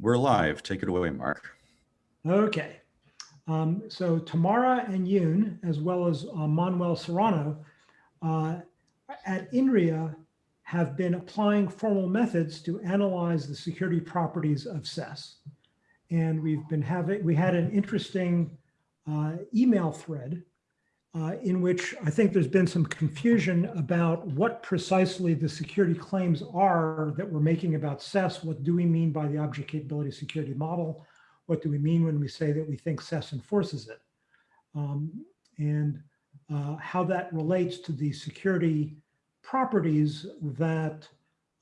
We're live. Take it away, Mark. Okay. Um, so Tamara and Yoon, as well as uh, Manuel Serrano, uh, at INRIA have been applying formal methods to analyze the security properties of SES. And we've been having, we had an interesting uh, email thread uh, in which I think there's been some confusion about what precisely the security claims are that we're making about SES. What do we mean by the object capability security model? What do we mean when we say that we think SES enforces it? Um, and uh, how that relates to the security properties that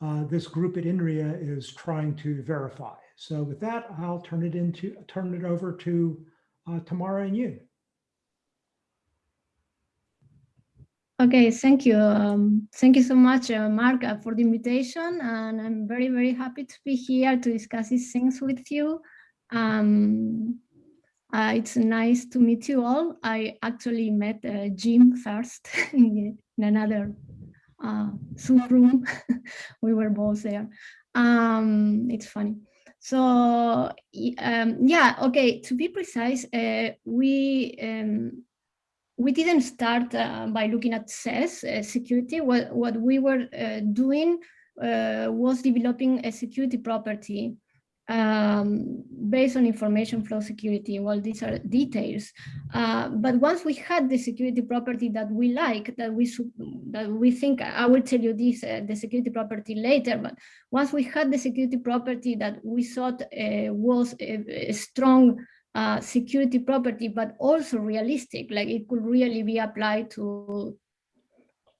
uh, this group at INRIA is trying to verify. So with that, I'll turn it into turn it over to uh, Tamara and you. Okay, thank you. Um, thank you so much, uh, Mark, uh, for the invitation. And I'm very, very happy to be here to discuss these things with you. Um, uh, it's nice to meet you all. I actually met uh, Jim first in, another uh, Zoom room. we were both there. Um, it's funny. So um, yeah, okay, to be precise, uh, we um, we didn't start uh, by looking at SES uh, security. What, what we were uh, doing uh, was developing a security property um, based on information flow security. Well, these are details. Uh, but once we had the security property that we like, that we that we think, I will tell you this, uh, the security property later, but once we had the security property that we thought was a, a strong uh, security property, but also realistic, like it could really be applied to,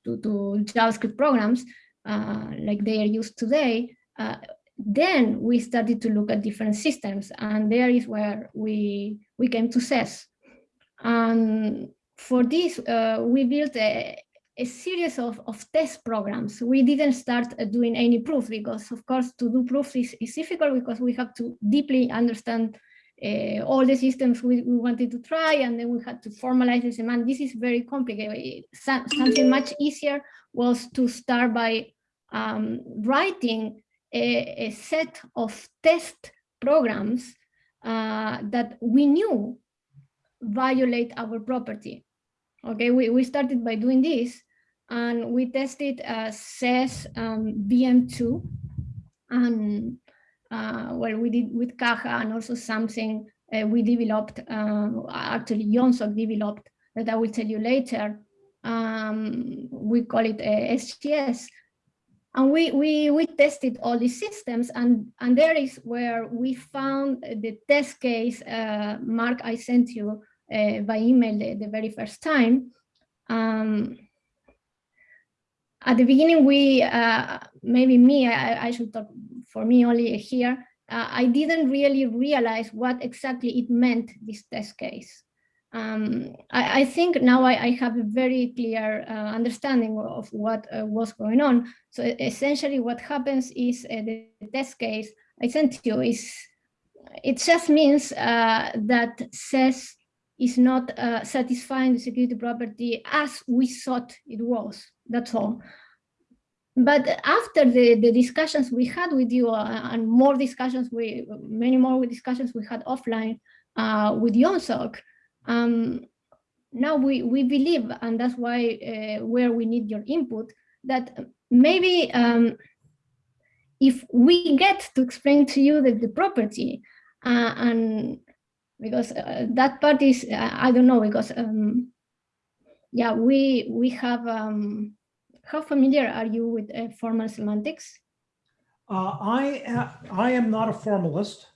to, to JavaScript programs uh, like they are used today, uh, then we started to look at different systems and there is where we, we came to SES. And for this, uh, we built a, a series of, of test programs. We didn't start doing any proof because of course to do proof is, is difficult because we have to deeply understand uh, all the systems we, we, wanted to try and then we had to formalize the semantics. This is very complicated. Something much easier was to start by um, writing a, a, set of test programs uh, that we knew violate our property. Okay, we, we started by doing this and we tested uh, SES um, VM2 and uh, well, we did with Caja and also something uh, we developed, uh, actually Jonsok developed that I will tell you later. Um, we call it SGS. And we, we, we tested all these systems and, and there is where we found the test case, uh, Mark, I sent you uh, by email the, the, very first time. Um, at the beginning, we, uh, maybe me, I, I, should talk for me only here, uh, I didn't really realize what exactly it meant, this test case. Um, I, I, think now I, I, have a very clear uh, understanding of what uh, was going on. So essentially what happens is uh, the test case I sent you is, it just means uh, that SES is not uh, satisfying the security property as we thought it was, that's all but after the, the discussions we had with you uh, and more discussions, we many more discussions we had offline uh, with Jonsok, um, now we, we believe, and that's why uh, where we need your input, that maybe um, if we get to explain to you the, the property uh, and because uh, that part is, uh, I don't know, because um, yeah, we, we have, um, how familiar are you with uh, formal semantics? Uh, I, uh, I am not a formalist.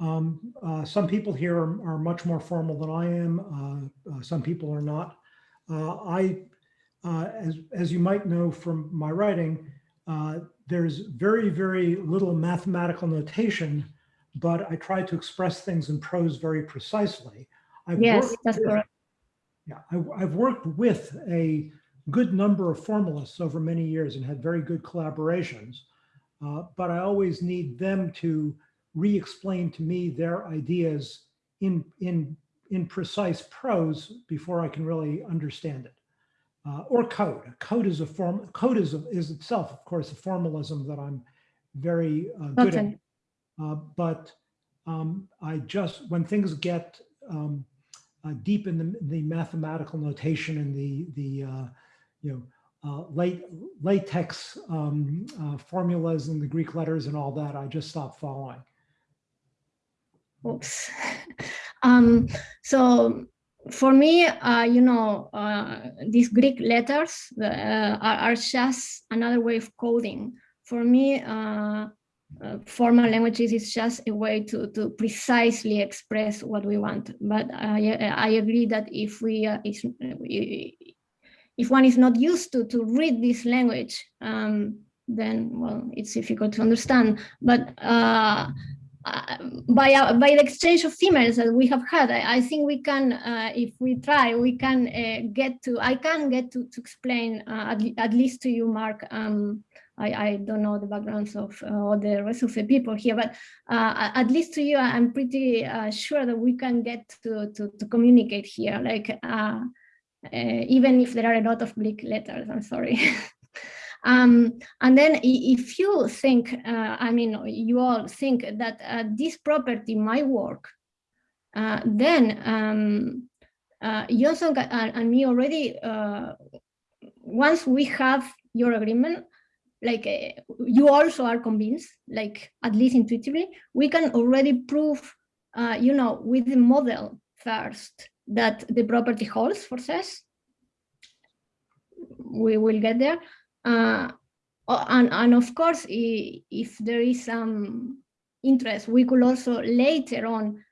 Um, uh, some people here are, are, much more formal than I am. Uh, uh, some people are not. I, as, as you might know from my writing, there's very, very little mathematical notation, but I try to express things in prose very precisely. I've yes, that's correct. Yeah, I, I've worked with a good number of formalists over many years and had very good collaborations. Uh, but I always need them to re-explain to me their ideas in, in, in precise prose before I can really understand it. Uh, or code. Code is a form. Code is a, is itself, of course, a formalism that I'm very uh, good okay. at. Uh, but um, I just, when things get um, uh, deep in the, the mathematical notation and the, the uh, you know, uh, late latex um, uh, formulas and the Greek letters and all that, I just stopped following. Oops. um, so for me, uh, you know, uh, these Greek letters uh, are, are, just another way of coding. For me, uh, formal languages is just a way to, to precisely express what we want. But I, I agree that if we, if, one is not used to, to read this language, um, then, well, it's difficult to understand. But uh, uh, by, uh, by the exchange of emails that we have had, I, I think we can, uh, if we try, we can uh, get to, I can get to, to explain, uh, at, at, least to you, Mark, um, I, I, don't know the backgrounds of all the rest of the people here, but at least to you, I'm pretty sure that we can get to, to, to communicate here, like even if there are a lot of Greek letters, I'm sorry. Um, and then if you think, uh, I mean, you all think that uh, this property might work, uh, then um, uh, Jonsok and, me already, uh, once we have your agreement, like uh, you also are convinced, like at least intuitively, we can already prove, you know, with the model first that the property holds for SES. We will get there. Uh, and, and of course, if there is some interest, we could also later on,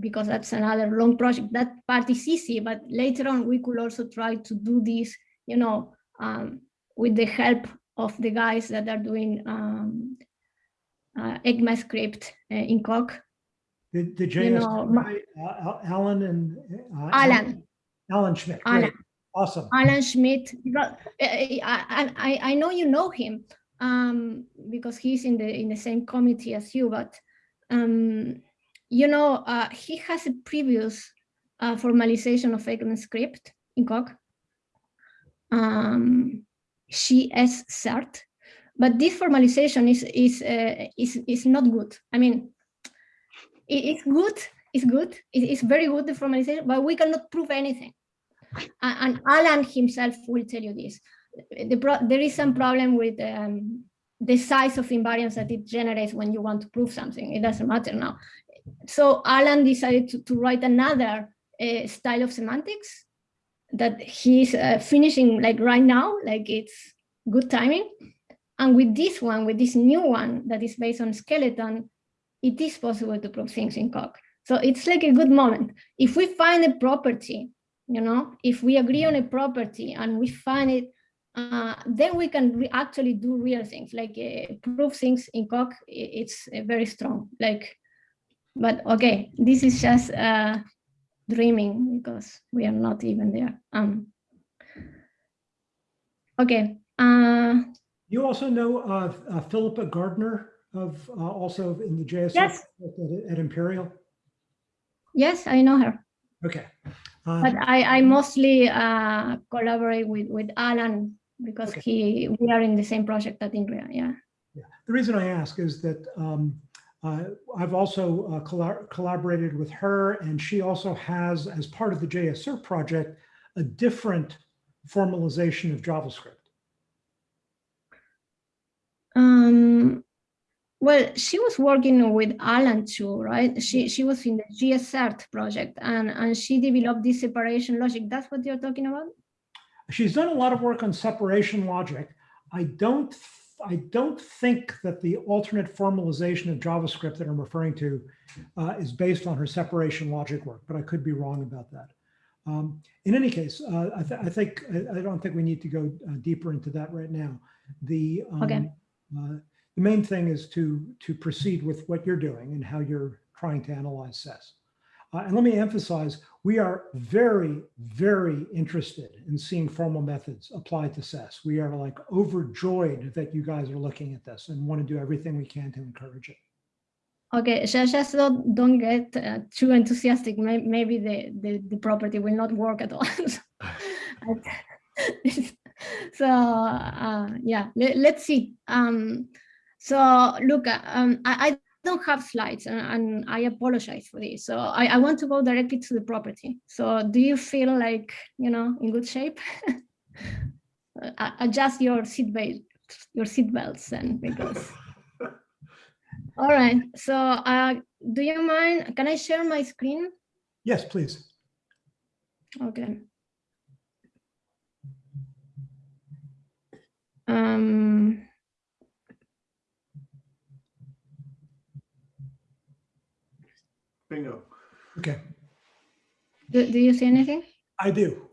because that's another long project, that part is easy, but later on we could also try to do this, you know, um, with the help of the guys that are doing um, uh, ECMAScript uh, in Coq. The, the JS, you know, uh, Alan and uh, Alan. Alan Schmitt. Alan. Awesome. Alan Schmitt. I, I, I know you know him um, because he's in the in the same committee as you, but um, you know, uh, he has a previous uh, formalization of ECMAScript in Coq. Um, JSCert, but this formalization is is uh, is is not good. I mean, it's good. It's good. It, it's very good the formalization, but we cannot prove anything and Alan himself will tell you this. The there is some problem with um, the size of invariance that it generates when you want to prove something. It doesn't matter now. So Alan decided to, to write another uh, style of semantics that he's uh, finishing like right now, like it's good timing. And with this one, with this new one that is based on skeleton, it is possible to prove things in Coq. So it's like a good moment. If we find a property you know, if we agree on a property and we find it, uh, then we can actually do real things, like uh, prove things in Coq, it's uh, very strong. Like, but okay, this is just uh, dreaming because we are not even there. Um, okay. Uh, you also know uh, Philippa Gardner of uh, also in the JSF yes. at, at Imperial? Yes, I know her. Okay. Um, but I, I mostly uh, collaborate with, with Alan because okay. he we are in the same project at INRIA, yeah. yeah. The reason I ask is that um, uh, I've also uh, collab collaborated with her and she also has, as part of the JSR project, a different formalization of JavaScript. Um, well, she was working with Alan too, right? She she was in the JSCert project and, and she developed this separation logic. That's what you're talking about? She's done a lot of work on separation logic. I don't I don't think that the alternate formalization of JavaScript that I'm referring to uh, is based on her separation logic work, but I could be wrong about that. Um, in any case, uh, I, th I, think I, I, don't think we need to go uh, deeper into that right now. The um, okay. The main thing is to, to proceed with what you're doing and how you're trying to analyze SES. Uh, and let me emphasize, we are very, very interested in seeing formal methods applied to SES. We are like overjoyed that you guys are looking at this and want to do everything we can to encourage it. Okay, just, just don't, don't get uh, too enthusiastic. Maybe the, the, the property will not work at all. so uh, yeah, let, us see. Um, so look, um, I, don't have slides and, and I apologize for this. So I, I want to go directly to the property. So do you feel like, you know, in good shape? Adjust your seatbelt, your seatbelts then because. All right, so uh, do you mind, can I share my screen? Yes, please. Okay. Um, Bingo. Okay, do, do you see anything? I do.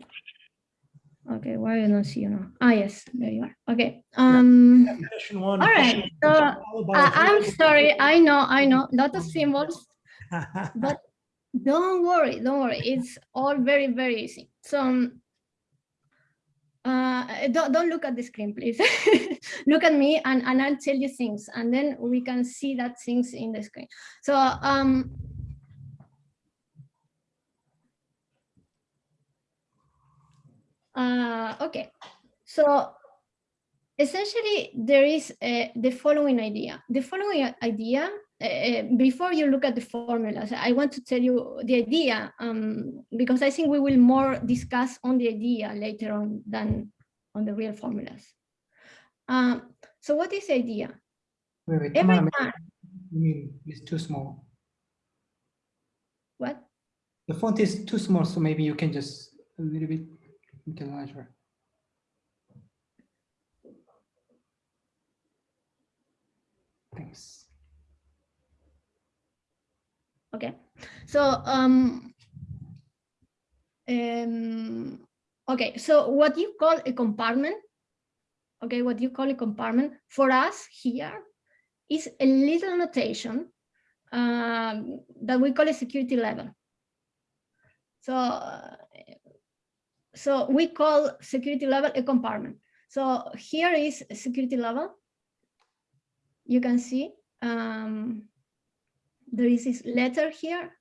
Okay, why I don't see you now? Ah, yes, there you are. Okay. Um, Definition one. All right, so, followed by I, a- I'm sorry. I know, I know, lot of symbols, but don't worry, don't worry. It's all very, very easy. So, um, uh, don't, don't look at the screen, please. look at me and, and I'll tell you things and then we can see that things in the screen. So, um, uh, okay, so essentially there is uh, the following idea. The following idea, uh, before you look at the formulas, I want to tell you the idea um, because I think we will more discuss on the idea later on than on the real formulas. Um, so what is the idea? Wait, wait, Every time, you mean it's too small. what? The font is too small, so maybe you can just a little bit make it larger. Thanks. Okay, so um, um, okay, so what you call a compartment, okay, what you call a compartment for us here is a little notation um, that we call a security level. So, so we call security level a compartment. So here is a security level. You can see um, there is this letter here.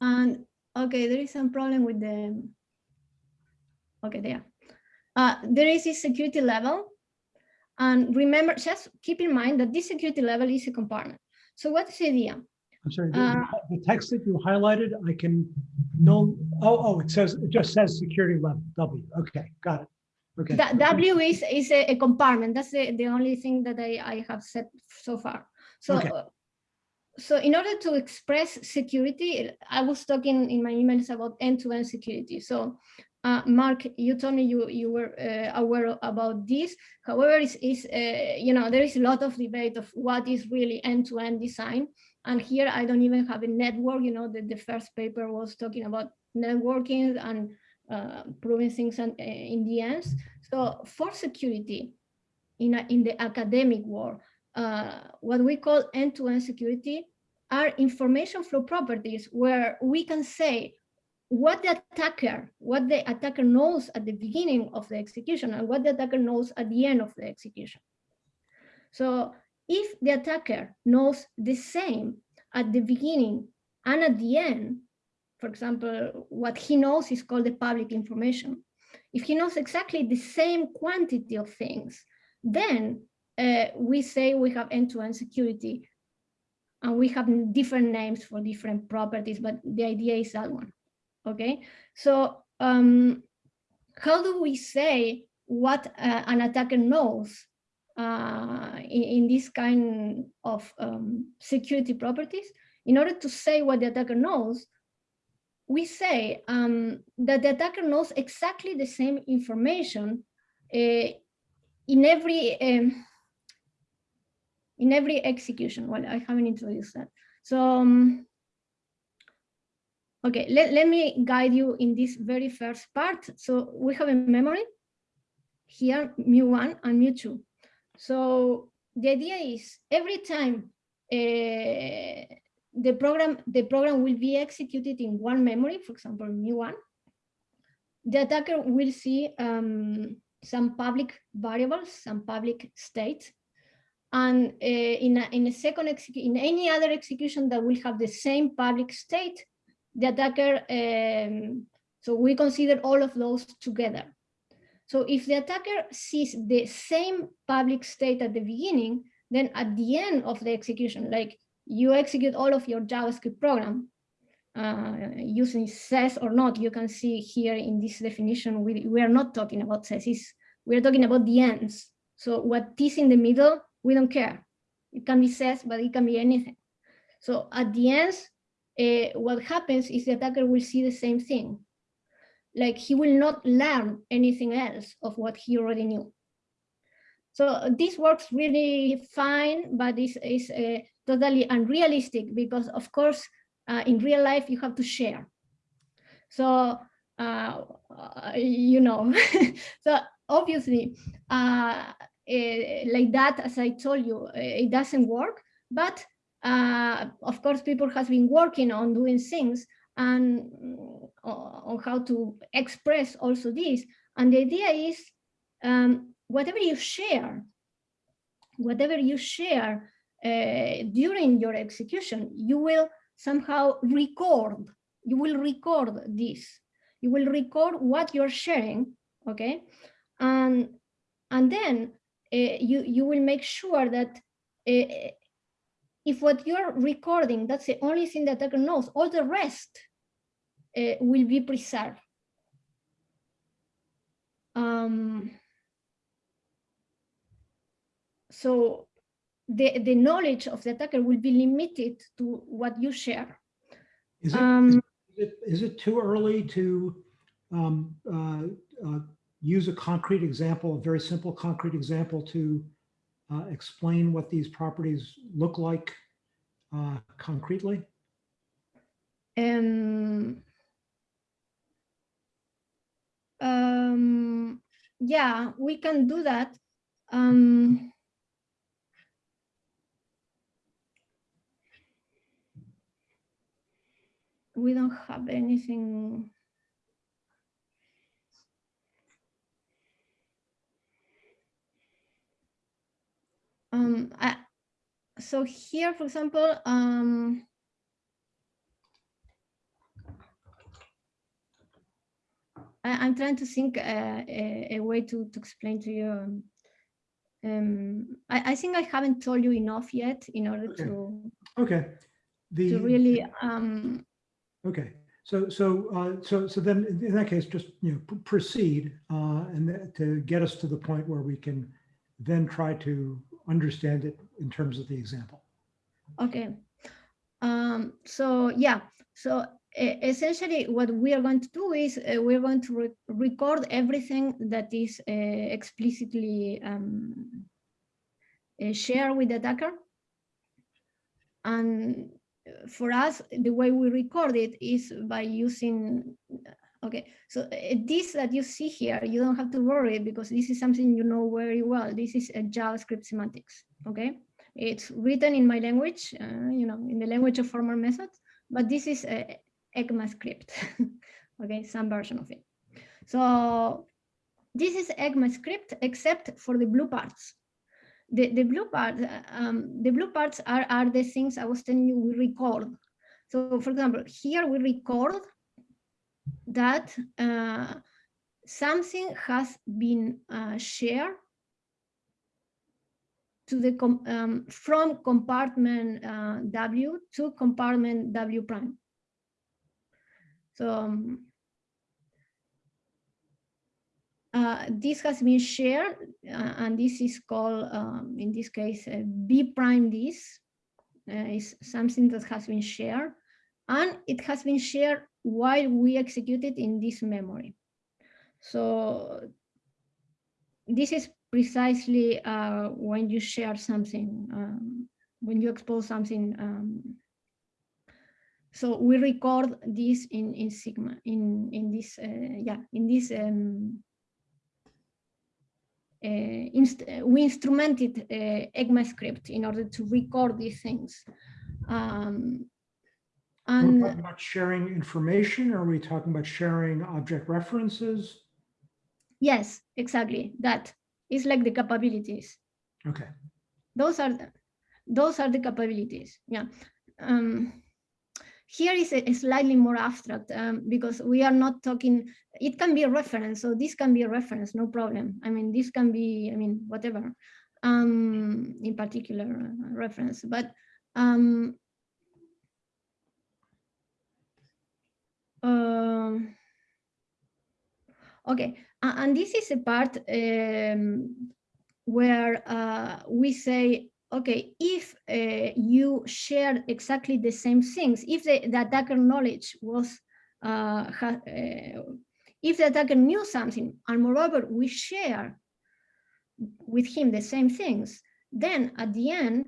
And okay, there is some problem with the, okay, there. Uh, there is this security level. And remember, just keep in mind that this security level is a compartment. So what's the idea? I'm sorry, the- Uh, the text that you highlighted, I can, no, oh, oh, it says, it just says security level, W. Okay, got it. Okay. That W is, is a, a compartment. That's the, the only thing that I, I have said so far. So, Okay. uh, so in order to express security, I was talking in my emails about end-to-end security. So, uh, Mark, you told me you, you were uh, aware about this. However, is, is uh, you know, there is a lot of debate of what is really end-to-end design. And here I don't even have a network, you know, the, the first paper was talking about networking and uh, proving things and, uh, in the end. So for security in, a, in the academic world, uh, what we call end-to-end security are information flow properties where we can say what the attacker, what the attacker knows at the beginning of the execution and what the attacker knows at the end of the execution. So if the attacker knows the same at the beginning and at the end, for example, what he knows is called the public information. If he knows exactly the same quantity of things, then uh, we say we have end-to-end security and we have different names for different properties, but the idea is that one, okay? So um, how do we say what uh, an attacker knows uh, in, in, this kind of um, security properties? In order to say what the attacker knows, we say um, that the attacker knows exactly the same information uh, in every um, in every execution. Well, I haven't introduced that. So, um, okay, let, let me guide you in this very first part. So we have a memory here, mu1 and mu2. So the idea is every time uh, the program the program will be executed in one memory, for example, new one. the attacker will see um, some public variables, some public state, and uh, in, a, in a second in any other execution that will have the same public state, the attacker, um, so we consider all of those together. So if the attacker sees the same public state at the beginning, then at the end of the execution, like you execute all of your JavaScript program uh, using SES or not, you can see here in this definition, we, we are not talking about SES, we're talking about the ends. So what is in the middle, we don't care. It can be SES, but it can be anything. So at the ends, uh, what happens is the attacker will see the same thing. Like he will not learn anything else of what he already knew. So this works really fine, but this is uh, totally unrealistic because of course, uh, in real life, you have to share. So, uh, you know, so obviously, uh, eh, like that, as I told you, eh, it doesn't work, but uh, of course, people has been working on doing things and mm, on how to express also this. And the idea is um, whatever you share, whatever you share during your execution, you will somehow record, you will record this. You will record what you're sharing, okay? And, and then uh, you, you will make sure that uh, if what you're recording, that's the only thing the attacker knows, all the rest uh, will be preserved. Um, so the, the knowledge of the attacker will be limited to what you share. Is it, Um, is it, is it too early to um, uh, uh, use a concrete example, a very simple concrete example to uh, explain what these properties look like uh, concretely? Um, um, yeah, we can do that. Um, we don't have anything. Um, I, so here, for example, um, I, I'm trying to think uh, a, a way to, to explain to you. um, Um, I, I think I haven't told you enough yet in order Okay. to, Okay. The, to really, um, okay. So, so, uh, so, so then in that case, just, you know, proceed uh, and to get us to the point where we can then try to understand it in terms of the example. Okay. Um, so yeah, so essentially what we are going to do is uh, we're going to re- record everything that is uh, explicitly um, uh, shared with the attacker. And for us, the way we record it is by using, okay, so uh, this that you see here, you don't have to worry because this is something you know very well. This is a JavaScript semantics, okay? It's written in my language, uh, you know, in the language of formal methods, but this is a ECMAScript, okay, some version of it. So this is ECMAScript except for the blue parts. The, the blue part, um, the blue parts are, are the things I was telling you we record. So for example, here we record that uh, something has been uh, shared to the com um, from compartment uh, W to compartment W prime. So um, uh, this has been shared, uh, and this is called, um, in this case, uh, B prime this uh, is something that has been shared, and it has been shared while we execute it in this memory. So this is precisely uh, when you share something, um, when you expose something. Um, so we record this in in Sigma in in this yeah in this um, inst we instrumented uh, ECMAScript in order to record these things. Um, We're and talking about sharing information? or Are we talking about sharing object references? yes, exactly that is like the capabilities. Okay, those are the, those are the capabilities yeah um here is a, a slightly more abstract um, because we are not talking it can be a reference so this can be a reference no problem. I mean this can be i mean whatever um, in particular uh, reference, but um, um, okay, and this is a part um, where uh, we say, okay, if uh, you share exactly the same things, if the, the attacker knowledge was, uh, ha- uh, if the attacker knew something, and moreover, we share with him the same things, then at the end,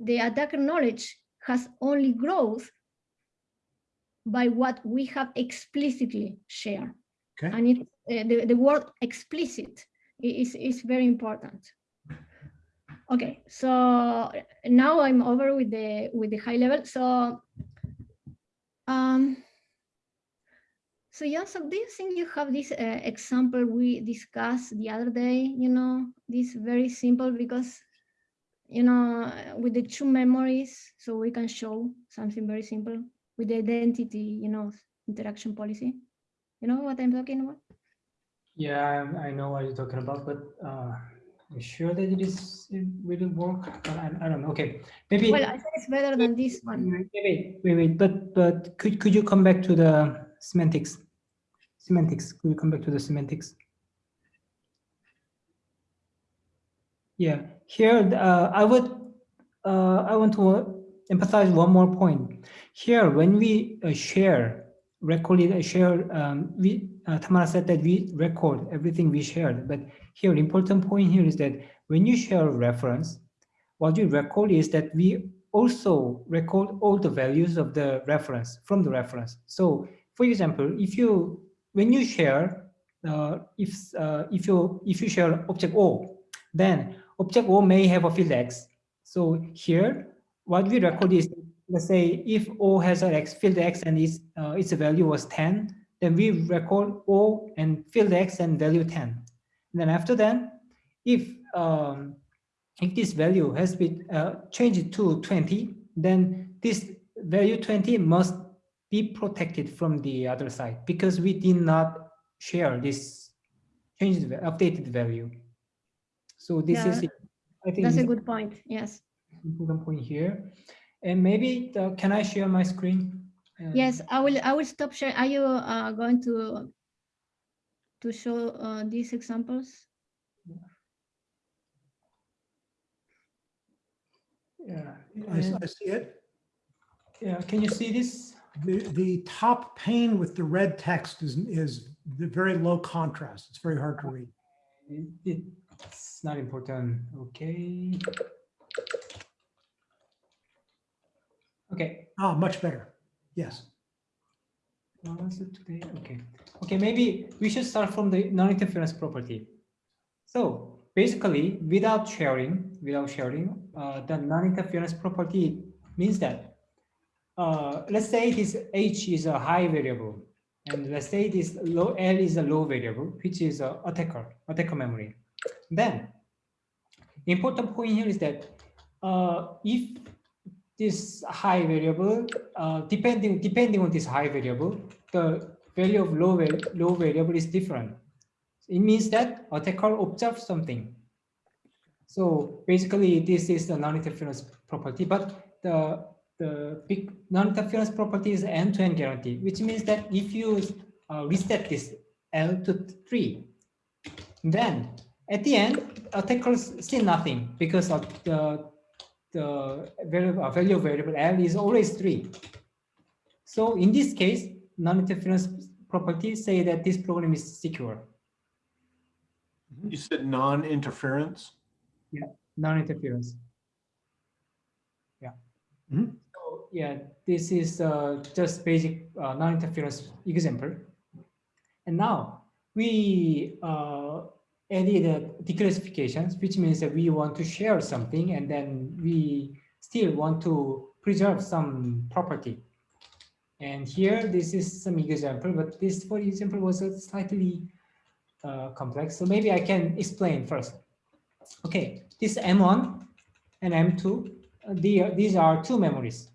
the attacker knowledge has only growth by what we have explicitly shared. Okay. And it, uh, the, the word explicit is, is very important. Okay, so now I'm over with the with the high level. So, um, so Jonsok, do you think you have this uh, example we discussed the other day? You know, this very simple because, you know, with the two memories, so we can show something very simple with the identity, you know, interaction policy. You know what I'm talking about? Yeah, I know what you're talking about, but uh, you sure that it is, it will work? But I, I don't know. Okay, maybe. Well, I think it's better than this one. Wait, wait, wait, but, but could, could you come back to the semantics? Semantics, could you come back to the semantics? Yeah, here, uh, I would, uh, I want to emphasize one more point. Here, when we uh, share, record uh, share, um, we, uh, Tamara said that we record everything we shared, but here, important point here is that when you share a reference, what you record is that we also record all the values of the reference from the reference. So for example, if you, when you share, uh, if, uh, if you, if you share object O, then object O may have a field X. So here, what we record is, let's say if O has an X, field X and its, uh, its value was 10, then we record O and field X and value 10. And then after that, if um, if this value has been uh, changed to 20, then this value 20 must be protected from the other side because we did not share this changed, updated value. So this is, Yeah, it. I think That's a good point. Yes. important point here. And maybe, the- can I share my screen? Yes, I will. I will stop sharing. Are you uh, going to to show uh, these examples? Yeah, I, s- and- I see it. yeah, can you see this? The, the top pane with the red text is, is the very low contrast. It's very hard to read. It- It's not important, okay? Okay, Ah, much better. Yes. what was it today? Okay, okay, maybe we should start from the non-interference property. So basically, without sharing, without sharing, uh, the non-interference property means that, uh, let's say this h is a high variable, and let's say this low l is a low variable, which is a attacker, attacker memory. Then, important point here is that uh, if this high variable, uh, depending depending on this high variable, the value of low low variable is different. It means that attacker observes something. So basically, this is the non-interference property, but the the big non-interference property is end-to-end guarantee, which means that if you uh, reset this L to three, then at the end, attackers see nothing because of the the variable, value of variable L is always three. So in this case, non-interference properties say that this program is secure, You said non-interference? Yeah, non-interference. Yeah. Mhm. So yeah, this is uh, just basic uh, non-interference example. And now we uh, added uh, declassifications, which means that we want to share something and then we still want to preserve some property. And here, this is some example, but this, for example, was slightly uh, complex. So maybe I can explain first. Okay, this M1 and M2, uh, the, these are two memories.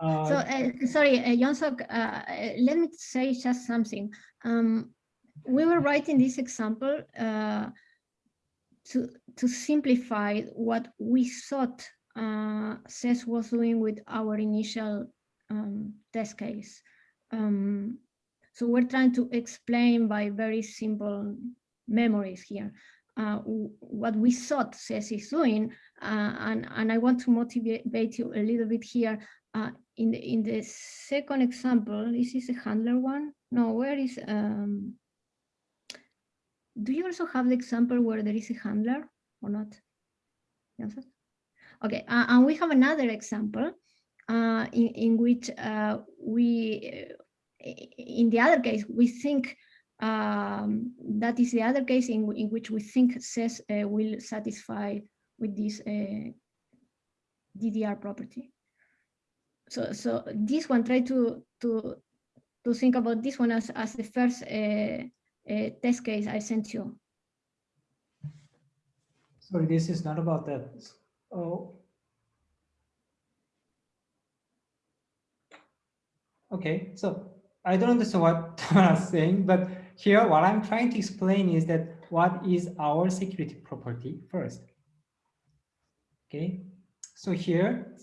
Uh, So uh, sorry, uh, Jonsok, uh, uh, let me say just something. Um, we were writing this example uh, to, to simplify what we thought uh, SES was doing with our initial um, test case. Um, so we're trying to explain by very simple memories here uh, what we thought SES is doing, uh, and, and I want to motivate you a little bit here. Uh, in, the, in the second example, this is a handler one. No, where is, um, do you also have the example where there is a handler or not? Yes. Okay, uh, and we have another example uh, in, in which uh, we, uh, in the other case, we think um, that is the other case in, in which we think SES uh, will satisfy with this uh, DDR property. So, so this one, try to to to think about this one as as the first uh, test case I sent you. Sorry, this is not about that. Oh. Okay, so I don't understand what Thomas is saying, but here what I'm trying to explain is that what is our security property first. Okay, so here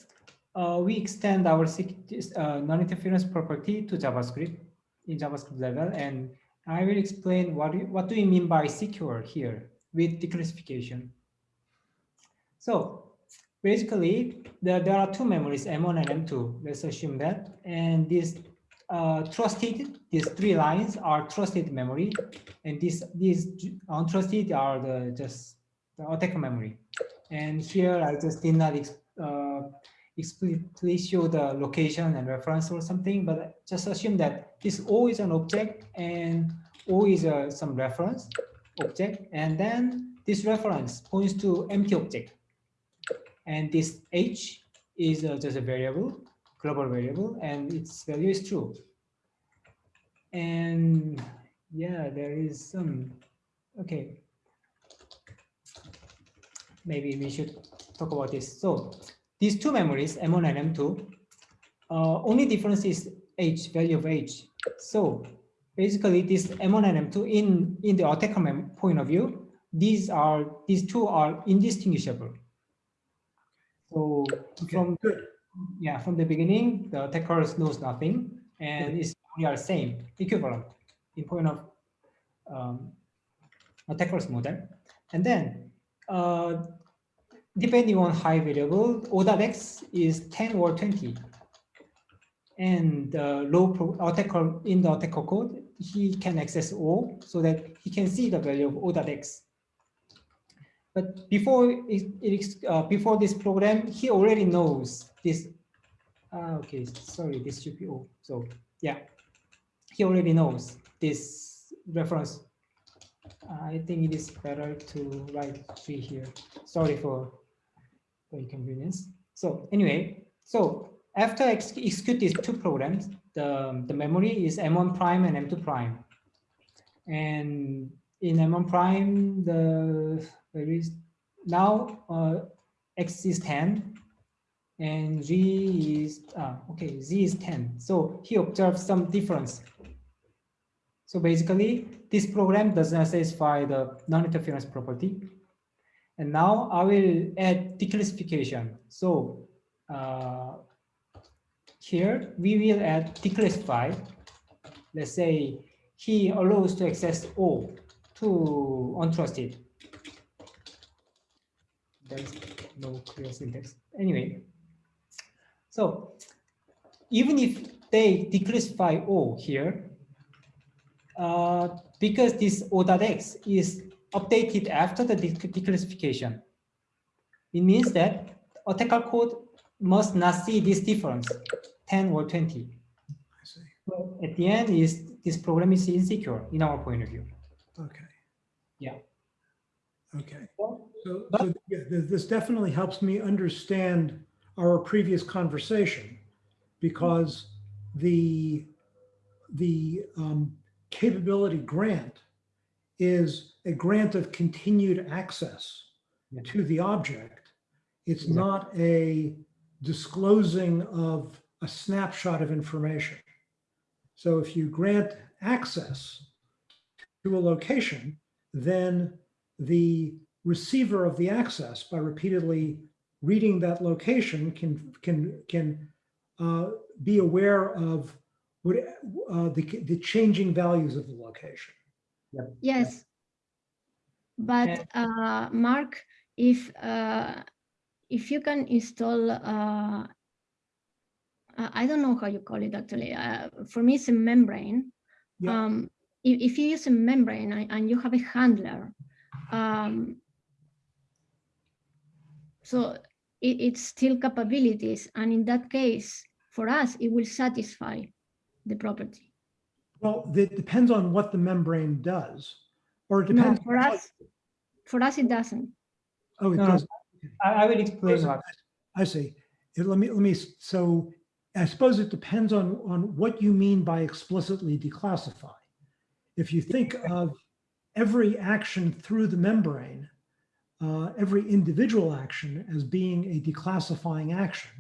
uh, we extend our uh, non-interference property to JavaScript in JavaScript level, and I will explain what what do we mean by secure here with declassification. So basically, there, there are two memories, M1 and M2. Let's assume that. And this uh, trusted, these three lines are trusted memory. And these, these untrusted are the just the attacker memory. And here I just did not uh, explicitly show the location and reference or something, but just assume that this O is an object and O is uh, some reference object. And then this reference points to empty object. And this h is uh, just a variable, global variable, and its value is true. And yeah, there is some, okay. Maybe we should talk about this. So these two memories, M1 and M2, uh, only difference is h, value of h. So basically this M1 and M2 in, in the attacker point of view, these are, these two are indistinguishable. So Okay, from good. yeah, from the beginning, the attacker knows nothing, and it's we are same equivalent in point of um, attacker's model. And then, uh, depending on high variable, O dot x is 10 or 20. And uh, low pro in the attacker code, he can access O so that he can see the value of O dot x. But before it, it uh, before this program, he already knows this. Uh, okay, sorry, this should be O. So yeah, he already knows this reference. I think it is better to write three here. Sorry for the inconvenience. So anyway, so after ex execute these two programs, the, the memory is M1 prime and M2 prime. And in M1 prime, the there is now uh, X is 10 and Z is, ah, okay, Z is 10. So he observes some difference. So basically, this program does not satisfy the non-interference property. And now I will add declassification. So uh, here we will add declassify. Let's say he allows to access O to untrusted. There's no clear syntax. Anyway, so even if they declassify O here, uh, because this O.x is updated after the declassification, it means that attacker code must not see this difference, 10 or 20. I see. So at the end, is this program is insecure in our point of view. Okay. Yeah. Okay. Well, So, But- so yeah, this definitely helps me understand our previous conversation because the the um, capability grant is a grant of continued access Yeah. to the object. It's Exactly. not a disclosing of a snapshot of information. So if you grant access to a location, then the receiver of the access by repeatedly reading that location can, can, can uh, be aware of what, uh, the, the changing values of the location. Yes. But uh, Mark, if uh, if you can install, uh, I don't know how you call it actually. Uh, for me, it's a membrane. Yeah. Um, if, if you use a membrane and, and you have a handler, um, so it, it's still capabilities, and in that case, for us, it will satisfy the property. Well, it depends on what the membrane does, or it depends. No, depends. for us, for us, it doesn't. Oh, it No, does. I, I will explain Doesn't- I see. It- Let me, let me, so I suppose it depends on, on what you mean by explicitly declassify. If you think of every action through the membrane, uh, every individual action as being a declassifying action,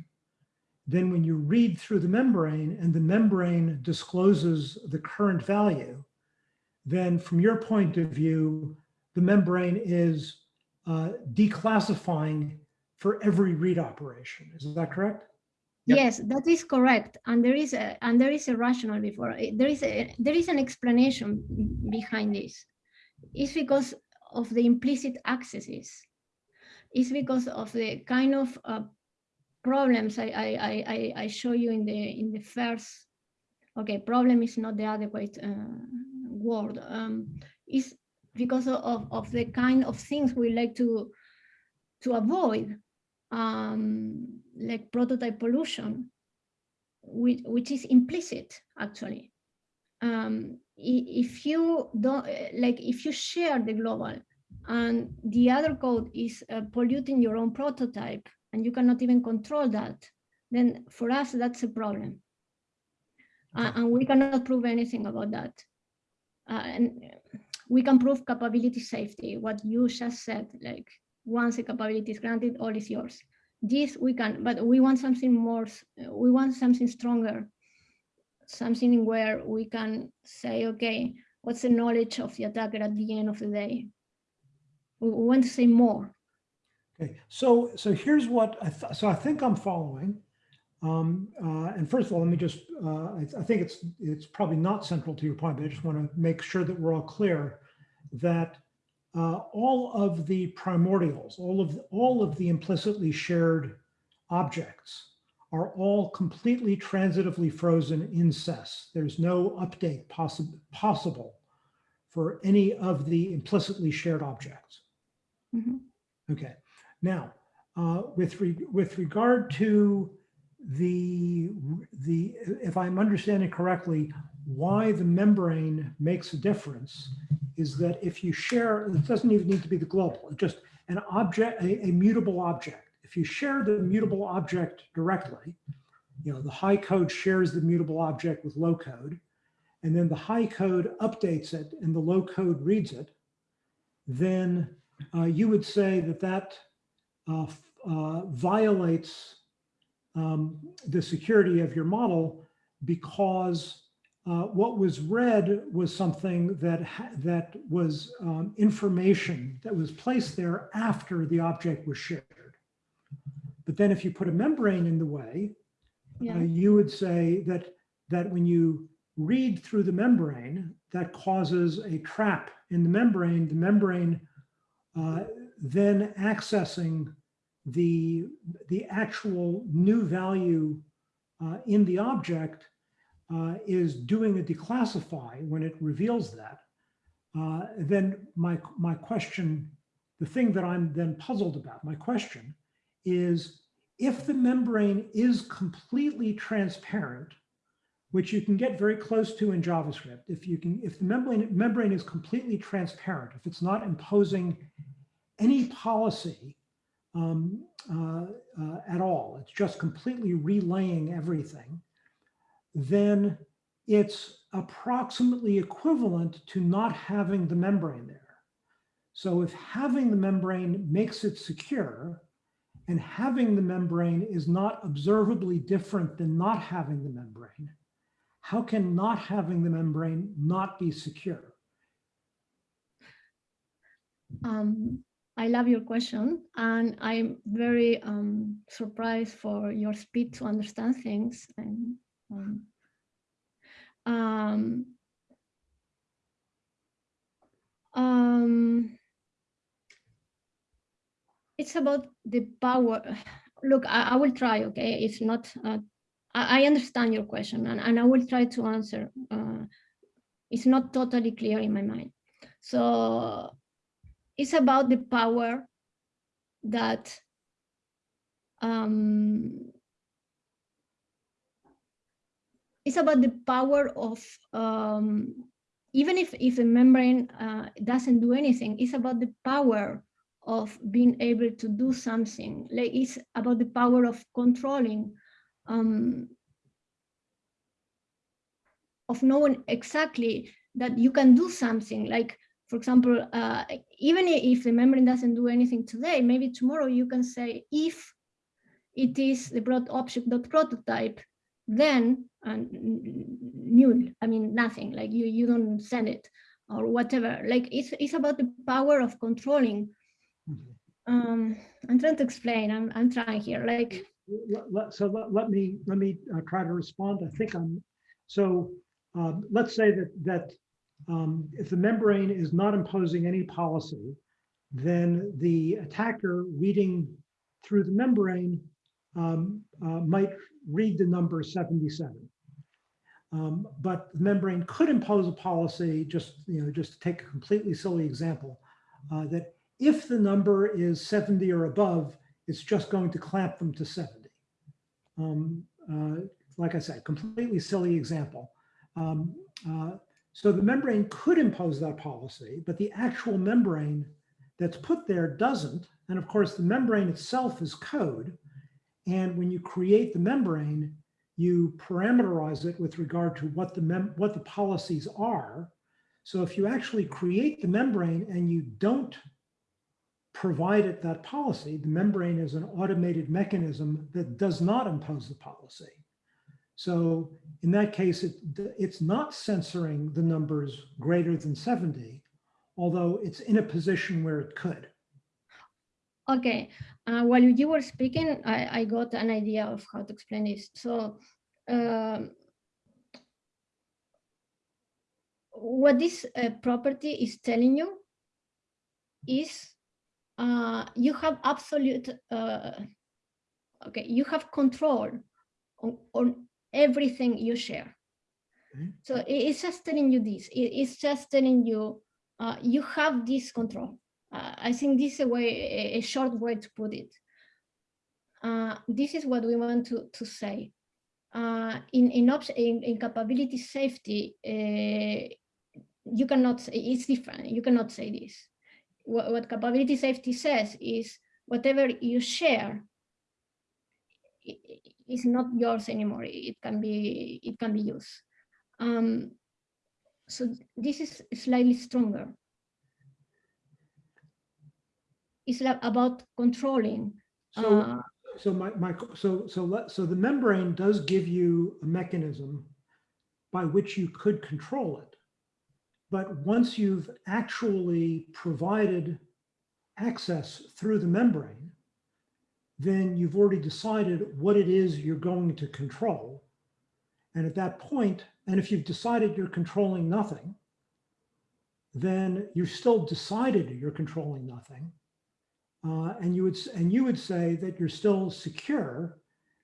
then when you read through the membrane and the membrane discloses the current value, then from your point of view, the membrane is uh, declassifying for every read operation. Is that correct? Yep. Yes, that is correct. And there is a and there is a rationale before. There is a there is an explanation behind this. It's because of the implicit accesses. It's because of the kind of uh, problems I, I I I show you in the in the first. Okay, problem is not the adequate uh, word. Um, is because of of the kind of things we like to to avoid um, like prototype pollution, which, which is implicit actually. Um, if you don't, like if you share the global and the other code is uh, polluting your own prototype and you cannot even control that, then for us, that's a problem. Uh, and we cannot prove anything about that. Uh, and we can prove capability safety, what you just said, like once a capability is granted, all is yours. This we can, but we want something more, we want something stronger. Something where we can say, okay, what's the knowledge of the attacker at the end of the day? We want to say more. Okay, so, so here's what, I so I think I'm following. Um, uh, and first of all, let me just, uh, I, I think it's, it's probably not central to your point, but I just want to make sure that we're all clear that uh, all of the primordials, all of, all of the implicitly shared objects are all completely transitively frozen in SES. There's no update possible, possible for any of the implicitly shared objects. Mhm. Okay, now, uh, with, re- with regard to the, the, if I'm understanding correctly, why the membrane makes a difference is that if you share, it doesn't even need to be the global, just an object, a, a mutable object. If you share the mutable object directly, you know, the high code shares the mutable object with low code, and then the high code updates it and the low code reads it, then uh, you would say that that violates um, the security of your model because uh, what was read was something that ha- that was um, information that was placed there after the object was shared. But then if you put a membrane in the way, uh, you would say that that when you read through the membrane, that causes a trap in the membrane. The membrane uh, then accessing the the actual new value uh, in the object uh, is doing a declassify when it reveals that. Uh, then my my question, the thing that I'm then puzzled about, my question is if the membrane is completely transparent, which you can get very close to in JavaScript, if you can, if the membrane, membrane is completely transparent, if it's not imposing any policy um, uh, uh, at all, it's just completely relaying everything, then it's approximately equivalent to not having the membrane there. So if having the membrane makes it secure, and having the membrane is not observably different than not having the membrane, how can not having the membrane not be secure? um, I love your question, and I'm very um, surprised for your speed to understand things. And um, um, um, it's about the power. Look, I, I will try. Okay, it's not. Uh, I, I understand your question, and, and I will try to answer. Uh, it's not totally clear in my mind. So it's about the power that um, it's about the power of um, even if if a membrane uh, doesn't do anything, it's about the power of being able to do something. Like it's about the power of controlling, um, of knowing exactly that you can do something. Like for example, uh, even if the membrane doesn't do anything today, maybe tomorrow you can say if it is the broad object dot prototype, then and null. I mean nothing. Like you you don't send it or whatever. Like it's it's about the power of controlling. Um, I'm trying to explain. I'm I'm trying here. Like So let, let me, let me uh, try to respond. I think I'm, so um, let's say that, that um, if the membrane is not imposing any policy, then the attacker reading through the membrane um, uh, might read the number 77. Um, But the membrane could impose a policy, just, you know, just to take a completely silly example, uh, that if the number is 70 or above, it's just going to clamp them to 70. Um, uh, like I said, completely silly example. Um, uh, so the membrane could impose that policy, but the actual membrane that's put there doesn't. And of course, the membrane itself is code. And when you create the membrane, you parameterize it with regard to what the mem what the policies are. So if you actually create the membrane and you don't provide it that policy, the membrane is an automated mechanism that does not impose the policy. So in that case, it, it's not censoring the numbers greater than 70, although it's in a position where it could. Okay, uh, while you were speaking, I, I got an idea of how to explain this. So um, what this uh, property is telling you is uh, you have absolute, uh, okay, you have control on, on everything you share. Okay. So it- it's just telling you this, It- it's just telling you, uh, you have this control. Uh, I think this is a way, a, short way to put it. Uh, this is what we want to, to say. Uh, in, in, in, in capability safety, uh, you cannot say, it's different, you cannot say this. What, what capability safety says is whatever you share is not yours anymore. It can be, it can be used. Um, so this is slightly stronger. It's like about controlling. So, uh, so my, my, so, so let, so the membrane does give you a mechanism by which you could control it. But once you've actually provided access through the membrane, then you've already decided what it is you're going to control. And at that point, and if you've decided you're controlling nothing, then you've still decided you're controlling nothing. Uh, and you would and you would say that you're still secure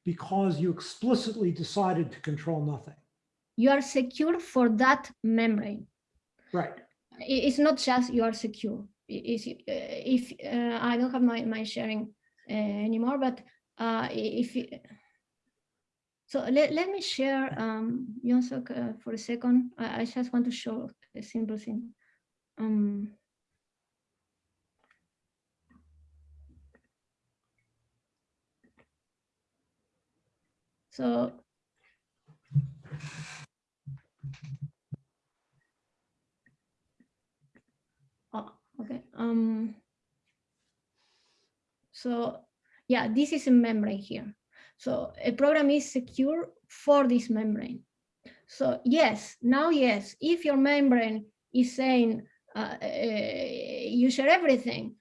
because you explicitly decided to control nothing. you are secure for that membrane. Right. It's not just you are secure. Uh, if uh, I don't have my my sharing anymore, but uh, if you, so let, let me share um Jonsok uh, for a second. I, I just want to show a simple thing. Um, so Oh, okay. Um, so yeah, this is a membrane here. So a program is secure for this membrane. So yes, now yes, if your membrane is saying uh, uh, you share everything,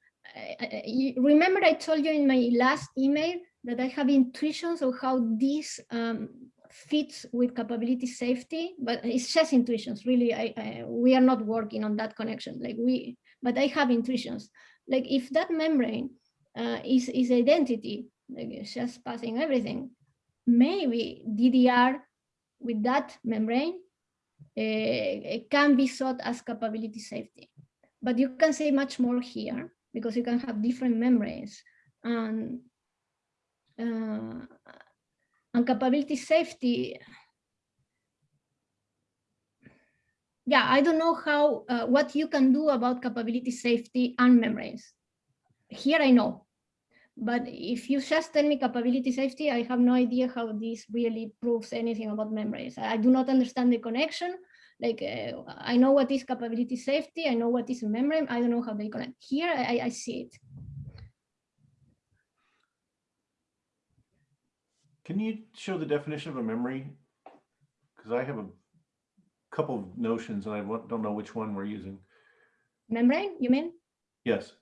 I- you remember I told you in my last email that I have intuitions of how this um, fits with capability safety, but it's just intuitions. Really, I, I we are not working on that connection. Like we, but I have intuitions. Like if that membrane uh, is is identity, like it's just passing everything, maybe DDR with that membrane uh, can be thought as capability safety. But you can say much more here because you can have different membranes and uh, and capability safety. Yeah, I don't know how uh, what you can do about capability safety and membranes. Here I know, but if you just tell me capability safety, I have no idea how this really proves anything about membranes. I do not understand the connection. Like uh, I know what is capability safety, I know what is a membrane, I don't know how they connect. Here I, I see it. Can you show the definition of a memory? Because I have a couple of notions and I don't know which one we're using. Membrane, you mean? Yes,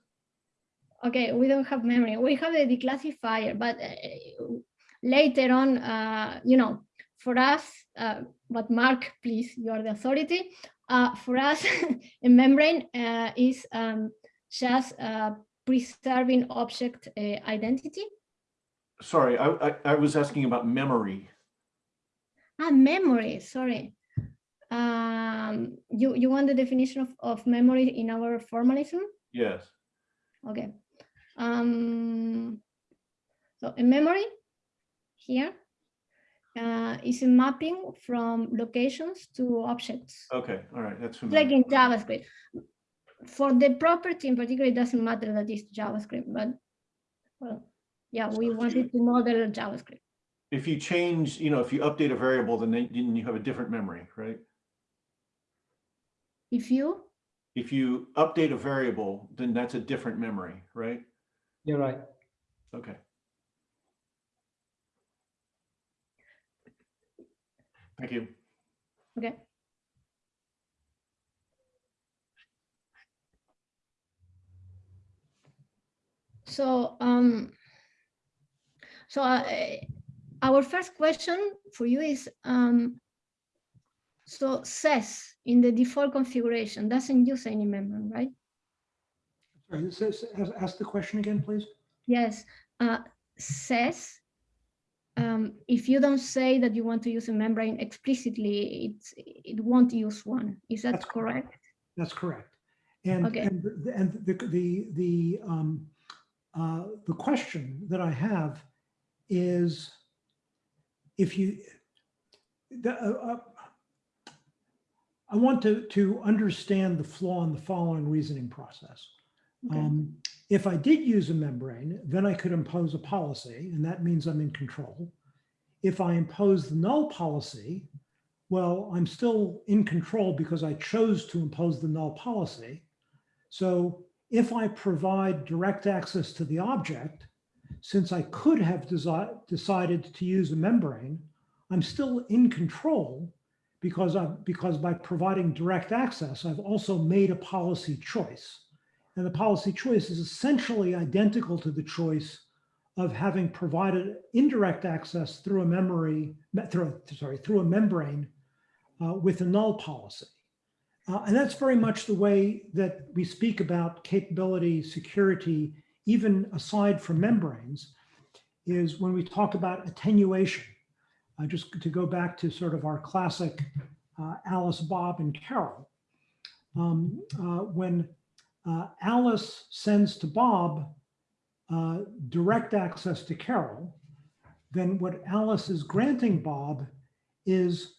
Okay, we don't have memory. We have the declassifier, but uh, later on, uh, you know, for us, uh, but Mark, please, you are the authority. Uh, for us, a membrane uh, is um, just uh, preserving object uh, identity. sorry, I, I, I was asking about memory. Ah, memory, sorry. Um, you, you want the definition of, of memory in our formalism? Yes, Okay. Um, so a memory here uh, is a mapping from locations to objects, okay, all right, that's like in JavaScript. For the property in particular, it doesn't matter that it's JavaScript, but well, yeah, we wanted to model JavaScript. If you change, you know, if you update a variable, then they- then you have a different memory, right? If you, If you update a variable, then that's a different memory, right? You're right. Okay. Thank you. okay. So, um, so uh, our first question for you is, um, so SES in the default configuration doesn't use any membrane, right? Sorry, ask- the question again, please. Yes, uh, SES, um, if you don't say that you want to use a membrane explicitly, it's, it won't use one. Is that That's correct. correct? That's correct. And, Okay. and, the- and the, the, the, um, uh, the question that I have is if you, the, uh, uh, I want to, to understand the flaw in the following reasoning process. Um, if I did use a membrane, then I could impose a policy, and that means I'm in control. If I impose the null policy, well, I'm still in control because I chose to impose the null policy. So if I provide direct access to the object, since I could have decided to use a membrane, I'm still in control because I because by providing direct access, I've also made a policy choice. And the policy choice is essentially identical to the choice of having provided indirect access through a memory, me- through, sorry, through a membrane uh, with a null policy. Uh, and that's very much the way that we speak about capability, security, even aside from membranes, is when we talk about attenuation. Uh, just to go back to sort of our classic uh, Alice, Bob, and Carol. Um, uh, when uh, Alice sends to Bob uh, direct access to Carol, then what Alice is granting Bob is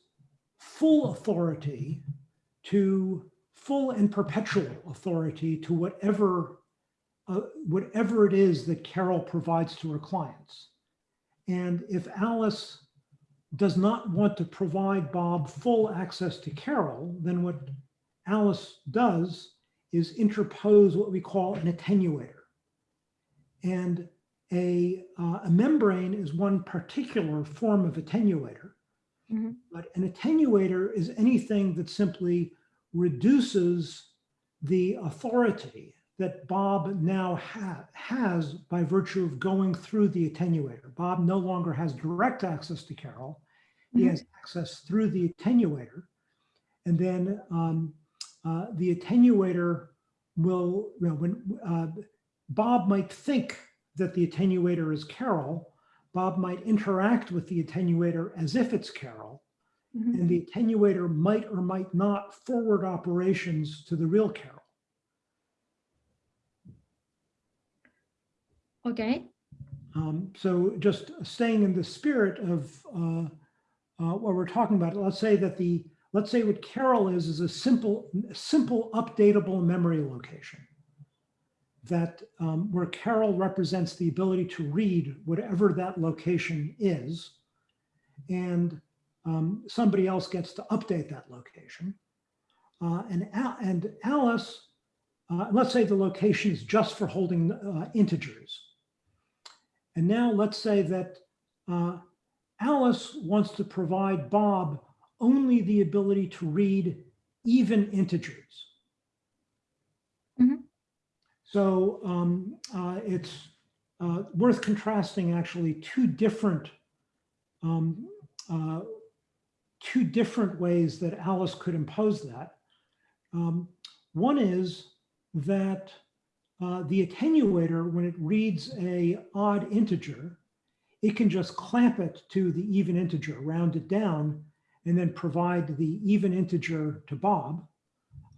full authority to full and perpetual authority to whatever uh, whatever it is that Carol provides to her clients. And if Alice does not want to provide Bob full access to Carol, then what Alice does is interpose what we call an attenuator. And a, uh, a membrane is one particular form of attenuator. Mhm. But an attenuator is anything that simply reduces the authority that Bob now ha- has by virtue of going through the attenuator. Bob no longer has direct access to Carol. He Mhm. has access through the attenuator. And then um, uh, the attenuator will, you know, when uh, Bob might think that the attenuator is Carol, Bob might interact with the attenuator as if it's Carol, Mhm. and the attenuator might or might not forward operations to the real Carol. Okay. Um, so just staying in the spirit of uh, uh, what we're talking about, let's say that the, let's say what Carol is, is a simple, simple updatable memory location. That um, where Carol represents the ability to read whatever that location is. And um, somebody else gets to update that location. Uh, and, and Alice, uh, let's say the location is just for holding uh, integers. And now let's say that uh, Alice wants to provide Bob only the ability to read even integers. Mhm. So um, uh, it's uh, worth contrasting actually two different um, uh, two different ways that Alice could impose that. Um, one is that uh, the attenuator, when it reads a odd integer, it can just clamp it to the even integer, round it down, and then provide the even integer to Bob.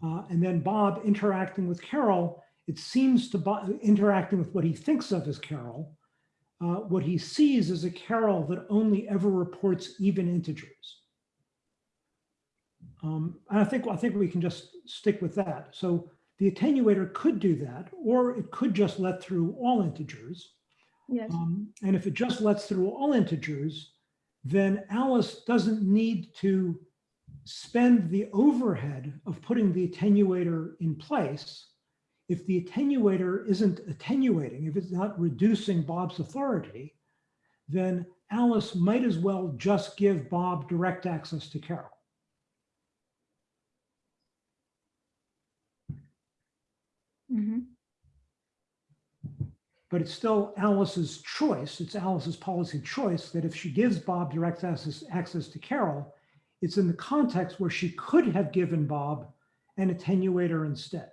Uh, and then Bob interacting with Carol, it seems to Bob, interacting with what he thinks of as Carol. Uh, what he sees is a Carol that only ever reports even integers. Um, and I think I think we can just stick with that. So the attenuator could do that, or it could just let through all integers. Yes. Um, and if it just lets through all integers, then Alice doesn't need to spend the overhead of putting the attenuator in place. If the attenuator isn't attenuating, if it's not reducing Bob's authority, then Alice might as well just give Bob direct access to Carol. But it's still Alice's choice. It's Alice's policy choice that if she gives Bob direct access, access to Carol, it's in the context where she could have given Bob an attenuator instead.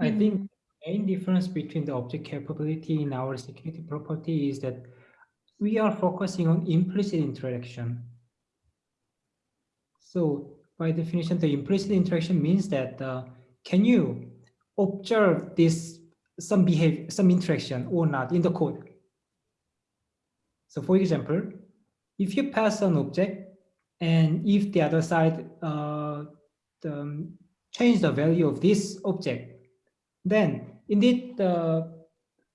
I think the main difference between the object capability in our security property is that we are focusing on implicit interaction. So by definition, the implicit interaction means that uh, can you observe this some behavior, some interaction or not in the code? So for example, if you pass an object and if the other side uh, the, change the value of this object, then indeed, uh,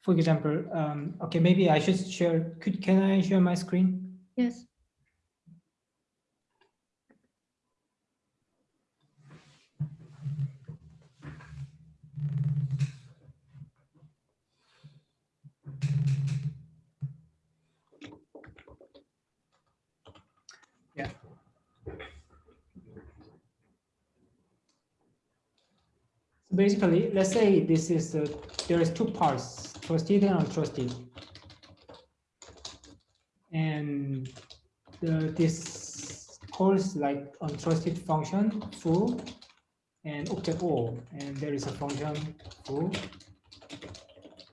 for example, um, okay, maybe I should share, could, can I share my screen? Yes. So basically, let's say this is, uh, there is two parts, trusted and untrusted. And the, this calls like untrusted function foo and object O, and there is a function foo,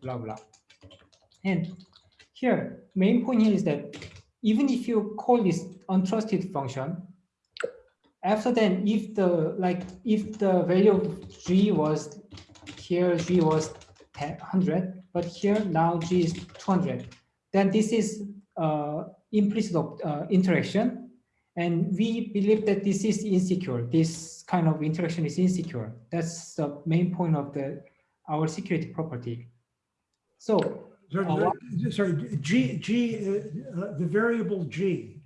blah, blah. And here, main point here is that even if you call this untrusted function, after then, if the like if the value of g was here g was 100, but here now g is 200, then this is uh, implicit uh, interaction, and we believe that this is insecure. This kind of interaction is insecure. That's the main point of the our security property. So Sorry, Uh, sorry, G, G, uh, uh, the variable G.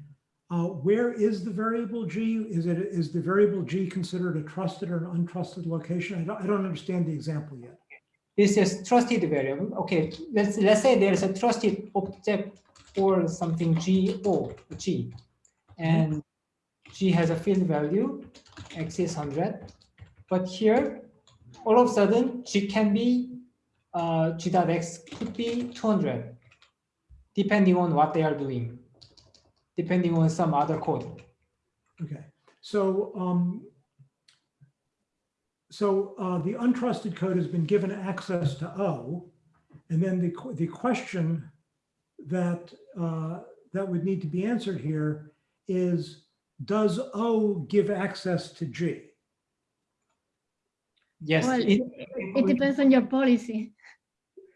Uh, where is the variable G? Is it, is the variable G considered a trusted or an untrusted location? I don't, I don't understand the example yet. this is trusted variable. Okay, let's let's say there's a trusted object or something G O G, and G has a field value, X is 100. But here, all of a sudden, G can be, uh, G dot X could be 200, depending on what they are doing, depending on some other code. Okay, so, um, so, uh, the untrusted code has been given access to O. And then the, the question that, uh, that would need to be answered here is, does O give access to G? Yes, Well, in, It depends on your policy.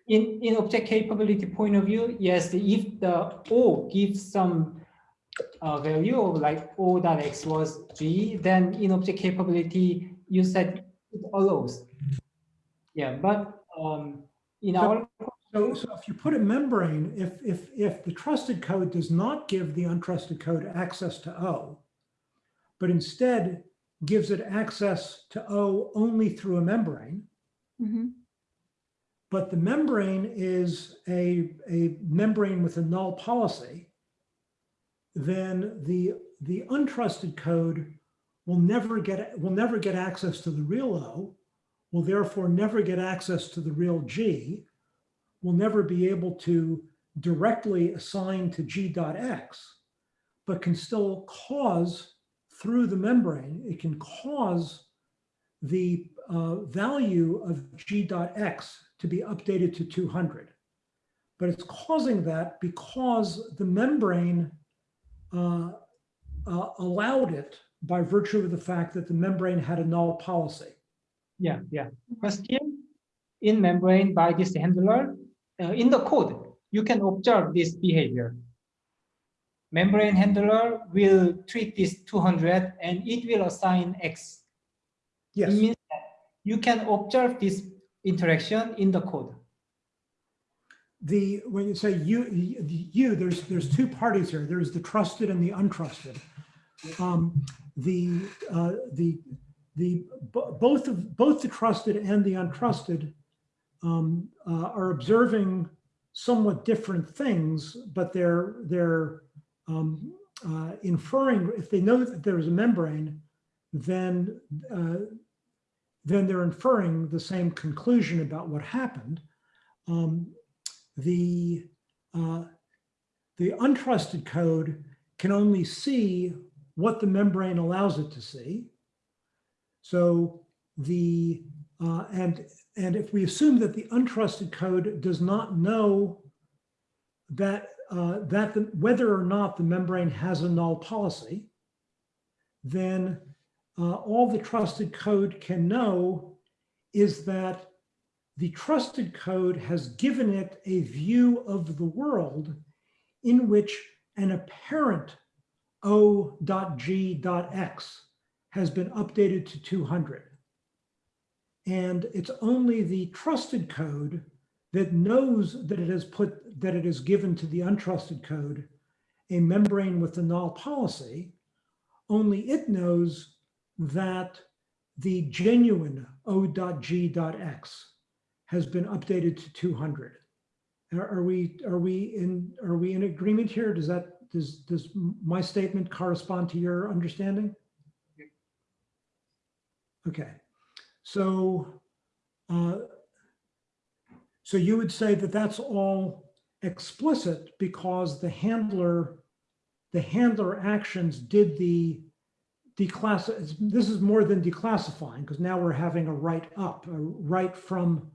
in, in object capability point of view, yes, if the O gives some uh, value of like O dot X was G, then in object capability, you said it allows. Yeah, but um, in So- our, So, so if you put a membrane, if, if, if the trusted code does not give the untrusted code access to O, but instead gives it access to O only through a membrane, Mhm. but the membrane is a, a membrane with a null policy, then the, the untrusted code will never get, will never get access to the real O, will therefore never get access to the real G, will never be able to directly assign to G dot X, but can still cause through the membrane, it can cause the uh, value of G dot X to be updated to 200. But it's causing that because the membrane uh, uh, allowed it by virtue of the fact that the membrane had a null policy. yeah, yeah. But still, in membrane by this handler, uh, in the code, you can observe this behavior. Membrane handler will treat this 200 and it will assign X. Yes. It means that you can observe this interaction in the code. The, when you say you, you, there's, there's two parties here. There's the trusted and the untrusted. Um, The, uh, the, the, both of, both the trusted and the untrusted um, uh, are observing somewhat different things, but they're, they're um, uh, inferring, if they know that there is a membrane, then, uh, then they're inferring the same conclusion about what happened. Um, the uh, the untrusted code can only see what the membrane allows it to see. So the uh, and and if we assume that the untrusted code does not know that uh, that the, whether or not the membrane has a null policy, then uh, all the trusted code can know is that the trusted code has given it a view of the world in which an apparent O.G.X has been updated to 200. And it's only the trusted code that knows that it has put, that it has given to the untrusted code a membrane with a null policy. Only it knows that the genuine O.G.X has been updated to 200. Are are we, are we in, are we in agreement here? Does that, does, does my statement correspond to your understanding? Okay, so, uh, so you would say that that's all explicit because the handler, the handler actions did the declass, this is more than declassifying because now we're having a write up, a write from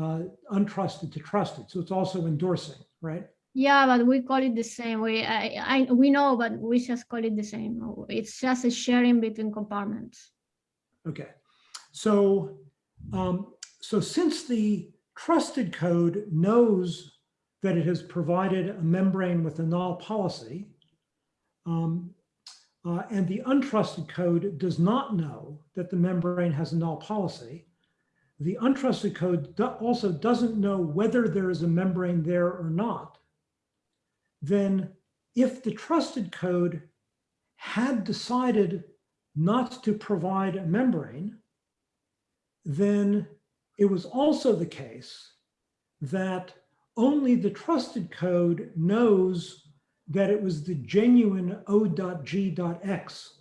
uh, untrusted to trusted. So it's also endorsing, right? Yeah, but we call it the same. We, I, I, we know, but we just call it the same. It's just a sharing between compartments. Okay. So, um, so since the trusted code knows that it has provided a membrane with a null policy, um, uh, and the untrusted code does not know that the membrane has a null policy, the untrusted code do- also doesn't know whether there is a membrane there or not, then if the trusted code had decided not to provide a membrane, then it was also the case that only the trusted code knows that it was the genuine O.G.X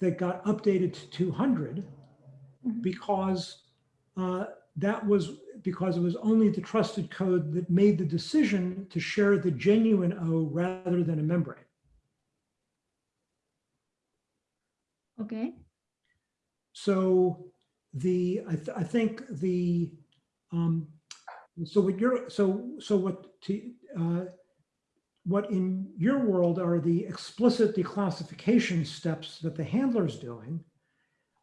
that got updated to 200 Mhm. because uh, that was because it was only the trusted code that made the decision to share the genuine O rather than a membrane. Okay. So the, I, th- I think the, um, so what you're, so, so what, to, uh, what in your world are the explicit declassification steps that the handler's doing?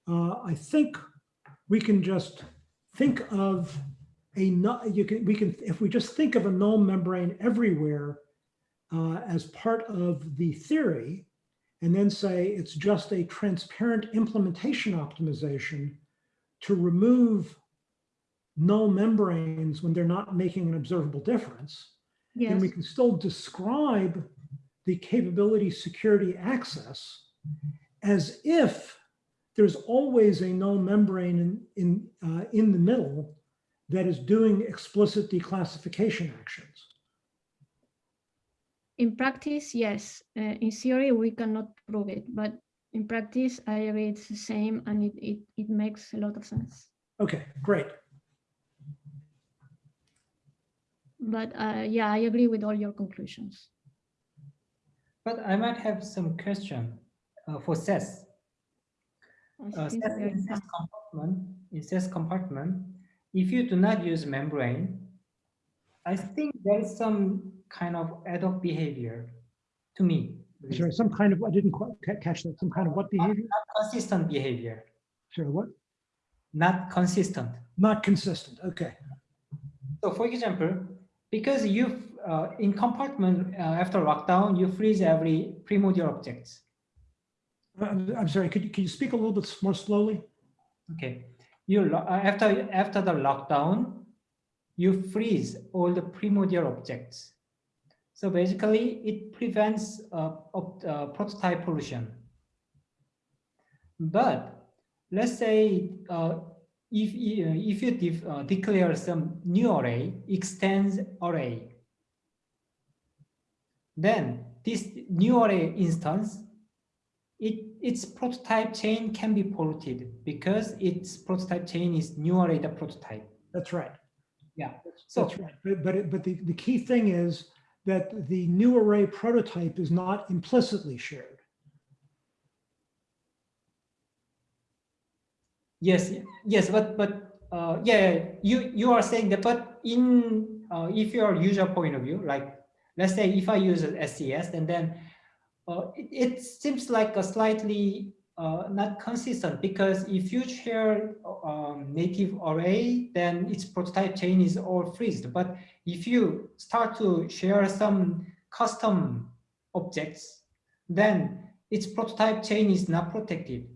Uh, I think we can just think of a, you can, we can, if we just think of a null membrane everywhere uh, as part of the theory, and then say it's just a transparent implementation optimization to remove null membranes when they're not making an observable difference, then Yes. we can still describe the capability security access as if there's always a null membrane in, in, uh, in the middle that is doing explicit declassification actions. In practice, yes. Uh, in theory, we cannot prove it, but in practice, I agree it's the same and it, it, it makes a lot of sense. Okay, great. But uh, yeah, I agree with all your conclusions. But I might have some question uh, for SES. I Uh, think SES in SES compartment, in SES compartment, if you do not use membrane, I think there is some kind of ad hoc behavior to me. Is there some kind of, I didn't quite catch that, some kind of what behavior? Not Consistent behavior, Sure, what? not consistent. Not consistent, okay. So for example, because you uh, in compartment uh, after lockdown, you freeze every primordial objects. Uh, I'm, sorry, could you, could you speak a little bit more slowly? Okay, you uh, after after the lockdown, you freeze all the primordial objects. So basically, it prevents uh, op- uh, prototype pollution. But let's say uh, if uh, if you uh, declare some new array, extends array, then this new array instance it, its prototype chain can be polluted because its prototype chain is new array the prototype. That's right. Yeah. So, That's right. But, but, it- but the, the key thing is that the new array prototype is not implicitly shared. yes, yes, but but uh, yeah, you you are saying that, but in uh, if your user point of view, like let's say if I use an SES and then it, it seems like a slightly uh, not consistent because if you share um, native array, then its prototype chain is all freezed. But if you start to share some custom objects, then its prototype chain is not protected.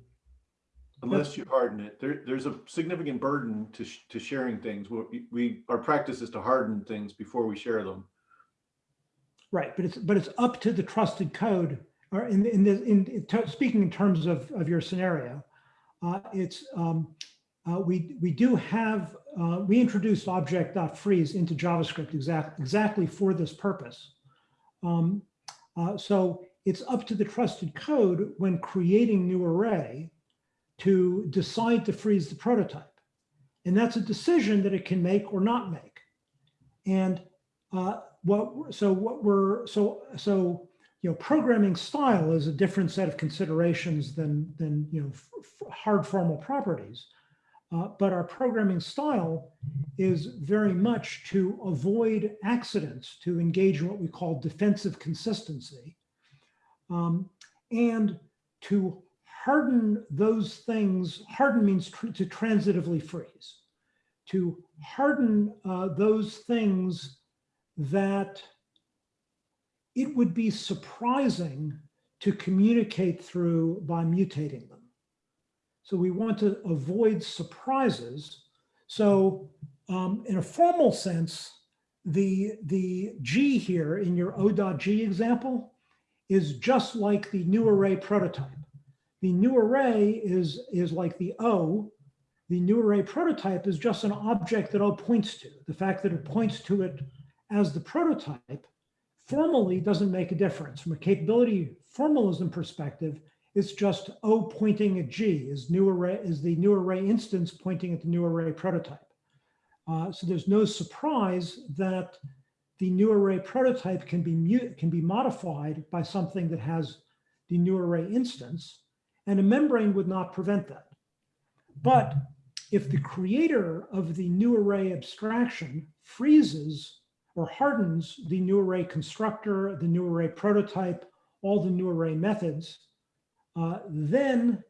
Unless you harden it, there, there's a significant burden to, sh- to sharing things. We, we, our practice is to harden things before we share them. Right, but it's, but it's up to the trusted code, or in, in this, in, in speaking in terms of, of your scenario, uh, it's, um, uh, we, we do have, uh, we introduced object.freeze into JavaScript exact, exactly for this purpose. Um, uh, so it's up to the trusted code when creating new array to decide to freeze the prototype. And that's a decision that it can make or not make. And uh, what, so what we're, so, so, you know, programming style is a different set of considerations than, than, you know, hard formal properties. Uh, but our programming style is very much to avoid accidents, to engage in what we call defensive consistency, um, and to harden those things. Harden means tr- to transitively freeze, to harden uh, those things that it would be surprising to communicate through by mutating them. So we want to avoid surprises. So um, in a formal sense, the, the G here in your O.G example is just like the new array prototype. The new array is, is like the O. The new array prototype is just an object that O points to. The fact that it points to it as the prototype formally doesn't make a difference. From a capability formalism perspective, it's just O pointing at G is new array is the new array instance pointing at the new array prototype. Uh, so there's no surprise that the new array prototype can be mute can be modified by something that has the new array instance, and a membrane would not prevent that. But if the creator of the new array abstraction freezes or hardens the new array constructor, the new array prototype, all the new array methods, uh, then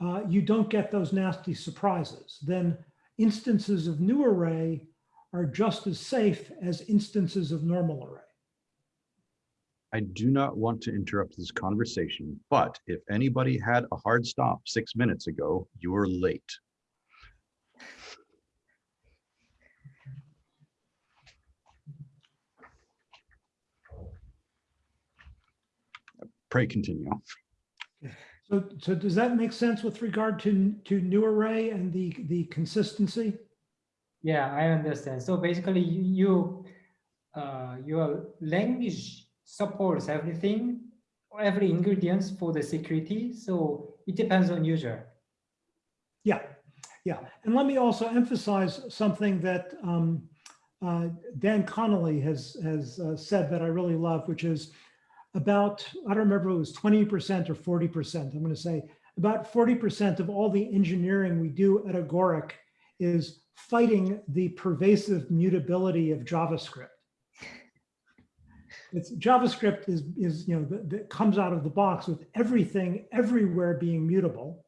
uh, you don't get those nasty surprises. Then instances of new array are just as safe as instances of normal array. I do not want to interrupt this conversation, but if anybody had a hard stop six minutes ago, you're late. Pray continue. So, so does that make sense with regard to, to new array and the, the consistency? Yeah, I understand. So basically, you, you uh, your language supports everything, every ingredients for the security. So it depends on user. Yeah, yeah. And let me also emphasize something that um, uh, Dan Connolly has, has uh, said that I really love, which is about, I don't remember if it was 20% or 40%. I'm going to say about 40% of all the engineering we do at Agoric is fighting the pervasive mutability of JavaScript. It's JavaScript is, is you know, that, that comes out of the box with everything everywhere being mutable.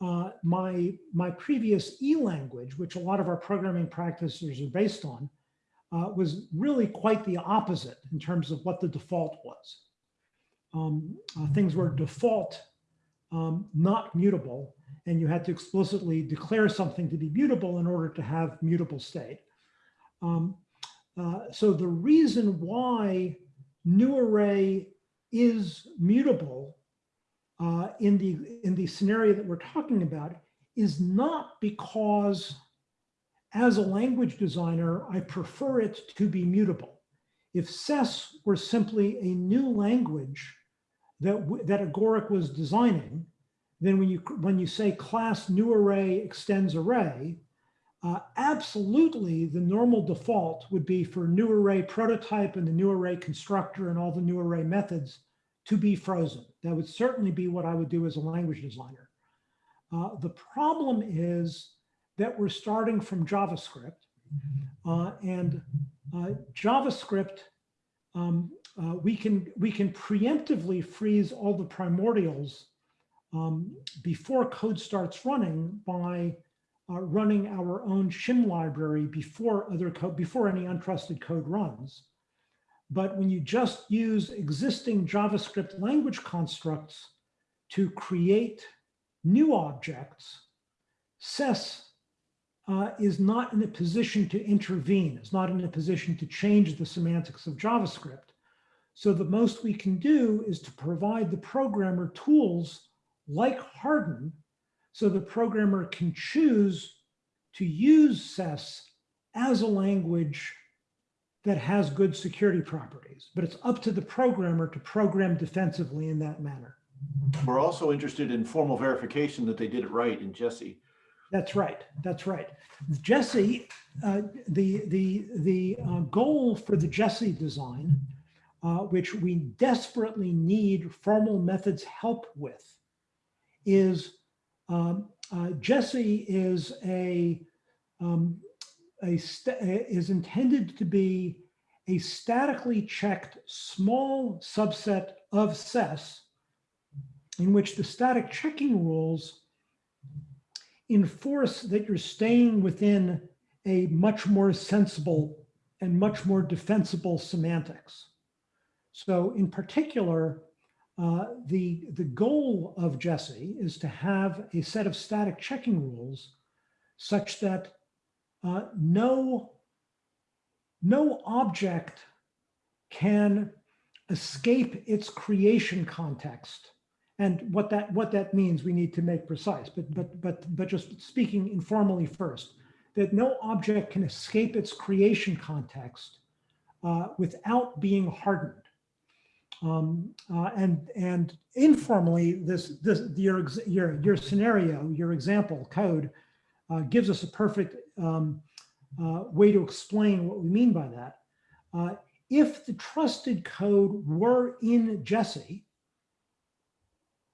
Uh, my, my previous E language, which a lot of our programming practices are based on, uh, was really quite the opposite in terms of what the default was. Um, uh, things were default, um, not mutable, and you had to explicitly declare something to be mutable in order to have mutable state. Um, uh, so the reason why new array is mutable uh, in the in the scenario that we're talking about is not because as a language designer, I prefer it to be mutable. If SES were simply a new language that, that Agoric was designing, then when you, when you say class new array extends array, uh, absolutely the normal default would be for new array prototype and the new array constructor and all the new array methods to be frozen. That would certainly be what I would do as a language designer. Uh, the problem is that we're starting from JavaScript uh, and uh, JavaScript, um, uh, we can we can preemptively freeze all the primordials um, before code starts running by uh, running our own shim library before other code before any untrusted code runs. But when you just use existing JavaScript language constructs to create new objects, SES uh, is not in a position to intervene, is not in a position to change the semantics of JavaScript. So the most we can do is to provide the programmer tools like Harden so the programmer can choose to use SES as a language that has good security properties, but it's up to the programmer to program defensively in that manner. We're also interested in formal verification that they did it right in Jessie. That's right. That's right. Jessie, uh, the the the uh, goal for the Jessie design, uh, which we desperately need formal methods help with, is um, uh, Jessie is a um, a is intended to be a statically checked small subset of SES in which the static checking rules enforce that you're staying within a much more sensible and much more defensible semantics. So in particular, uh, the, the goal of Jessie is to have a set of static checking rules such that uh, no, no object can escape its creation context. And what that what that means we need to make precise but but but but just speaking informally first that no object can escape its creation context uh, without being hardened Um, uh, and, and informally, this, this, your, your, your scenario, your example code uh, gives us a perfect um, uh, way to explain what we mean by that. Uh, if the trusted code were in Jessie,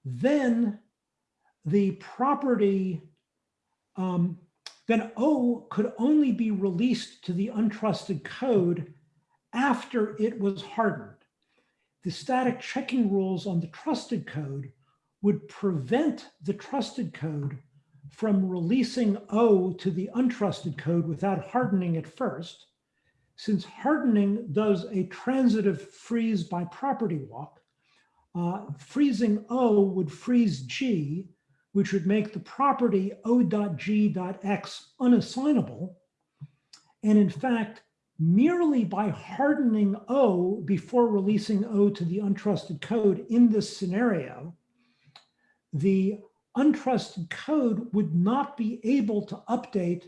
then the property, um, then O could only be released to the untrusted code after it was hardened. The static checking rules on the trusted code would prevent the trusted code from releasing O to the untrusted code without hardening it first. Since hardening does a transitive freeze by property walk, uh, freezing O would freeze G, which would make the property O.G.X unassignable. And in fact, merely by hardening O before releasing O to the untrusted code in this scenario, the untrusted code would not be able to update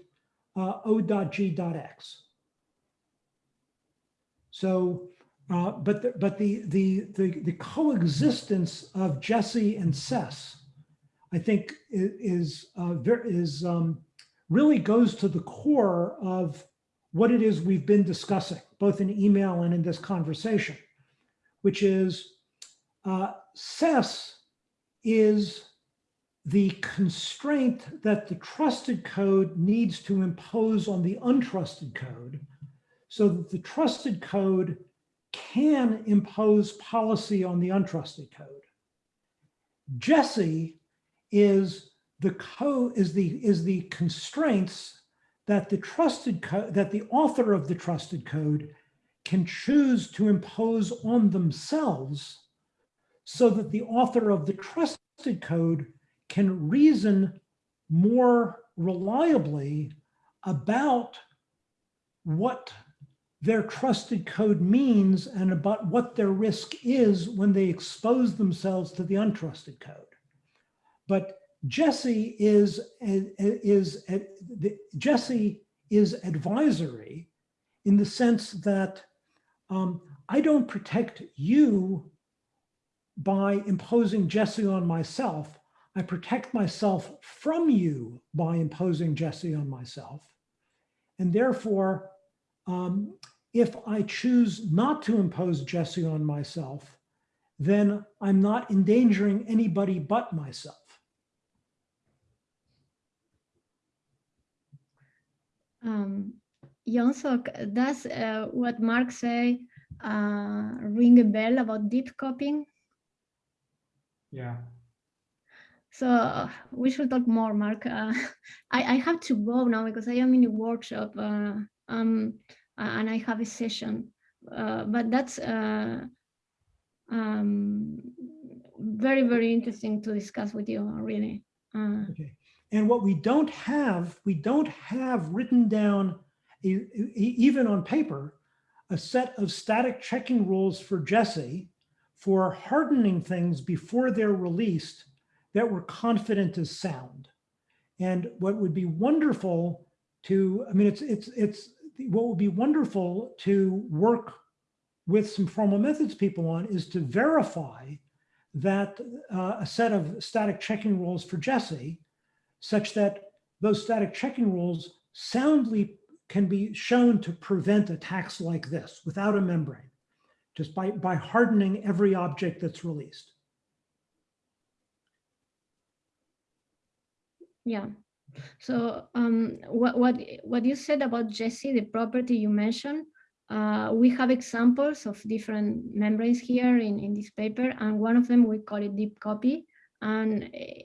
uh, O.G.X. So, uh, but the, but the, the the the coexistence of Jessie and SES, I think, is uh, is um, really goes to the core of what it is we've been discussing, both in email and in this conversation, which is uh, SES is the constraint that the trusted code needs to impose on the untrusted code so that the trusted code can impose policy on the untrusted code. Jessie is the code is the is the constraints that the trusted that the author of the trusted code can choose to impose on themselves so that the author of the trusted code can reason more reliably about what their trusted code means and about what their risk is when they expose themselves to the untrusted code. But Jessie is, is, Jessie is advisory in the sense that um, I don't protect you by imposing Jessie on myself. I protect myself from you by imposing Jessie on myself. And therefore, um, if I choose not to impose Jessie on myself, then I'm not endangering anybody but myself. Um, Jonsok, does uh, what Mark say uh, ring a bell about deep copying? Yeah. So uh, we should talk more, Mark. Uh, I, I have to go now because I am in a workshop uh, um, and I have a session. Uh, but that's uh, um, very, very interesting to discuss with you, really. Uh, Okay. And what we don't have, we don't have written down, even on paper, a set of static checking rules for Jessie for hardening things before they're released that we're confident is sound. And what would be wonderful to, I mean, it's, it's, it's, what would be wonderful to work with some formal methods people on is to verify that uh, a set of static checking rules for Jessie such that those static checking rules soundly can be shown to prevent attacks like this without a membrane, just by, by hardening every object that's released. Yeah. So um, what what what you said about Jessie, the property you mentioned, uh, we have examples of different membranes here in in this paper, and one of them we call it deep copy. And uh,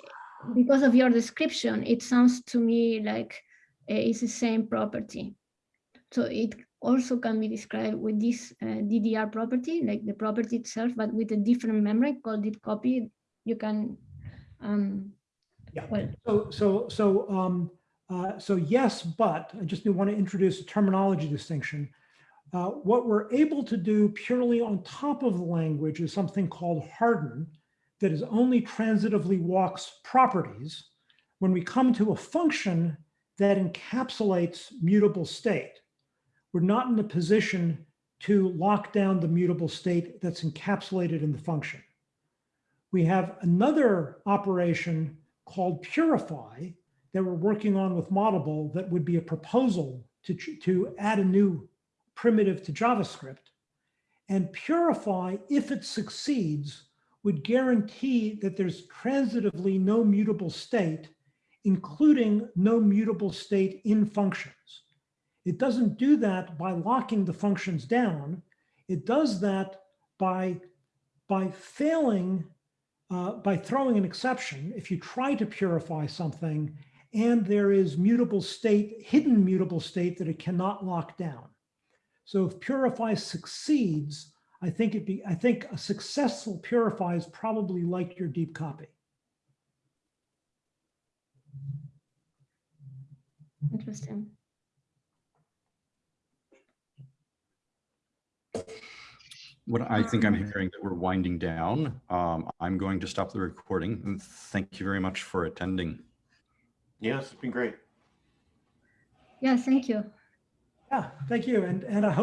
because of your description, it sounds to me like uh, it's the same property. So it also can be described with this uh, DDR property, like the property itself, but with a different membrane called deep copy. You can um, Yeah. well, So, so, so, um, uh, so yes, but I just do want to introduce a terminology distinction. Uh, what we're able to do purely on top of the language is something called harden that is only transitively walks properties. When we come to a function that encapsulates mutable state, we're not in a position to lock down the mutable state that's encapsulated in the function. We have another operation called purify that we're working on with Moddable that would be a proposal to, to add a new primitive to JavaScript. And purify, if it succeeds, would guarantee that there's transitively no mutable state, including no mutable state in functions. It doesn't do that by locking the functions down. It does that by, by failing, uh, by throwing an exception. If you try to purify something and there is mutable state, hidden mutable state that it cannot lock down. So if purify succeeds, I think it be, I think a successful purify is probably like your deep copy. Interesting. What I think I'm hearing that we're winding down. Um, I'm going to stop the recording and thank you very much for attending. Yes, it's been great. Yeah, thank you. Yeah, thank you. And, and I hope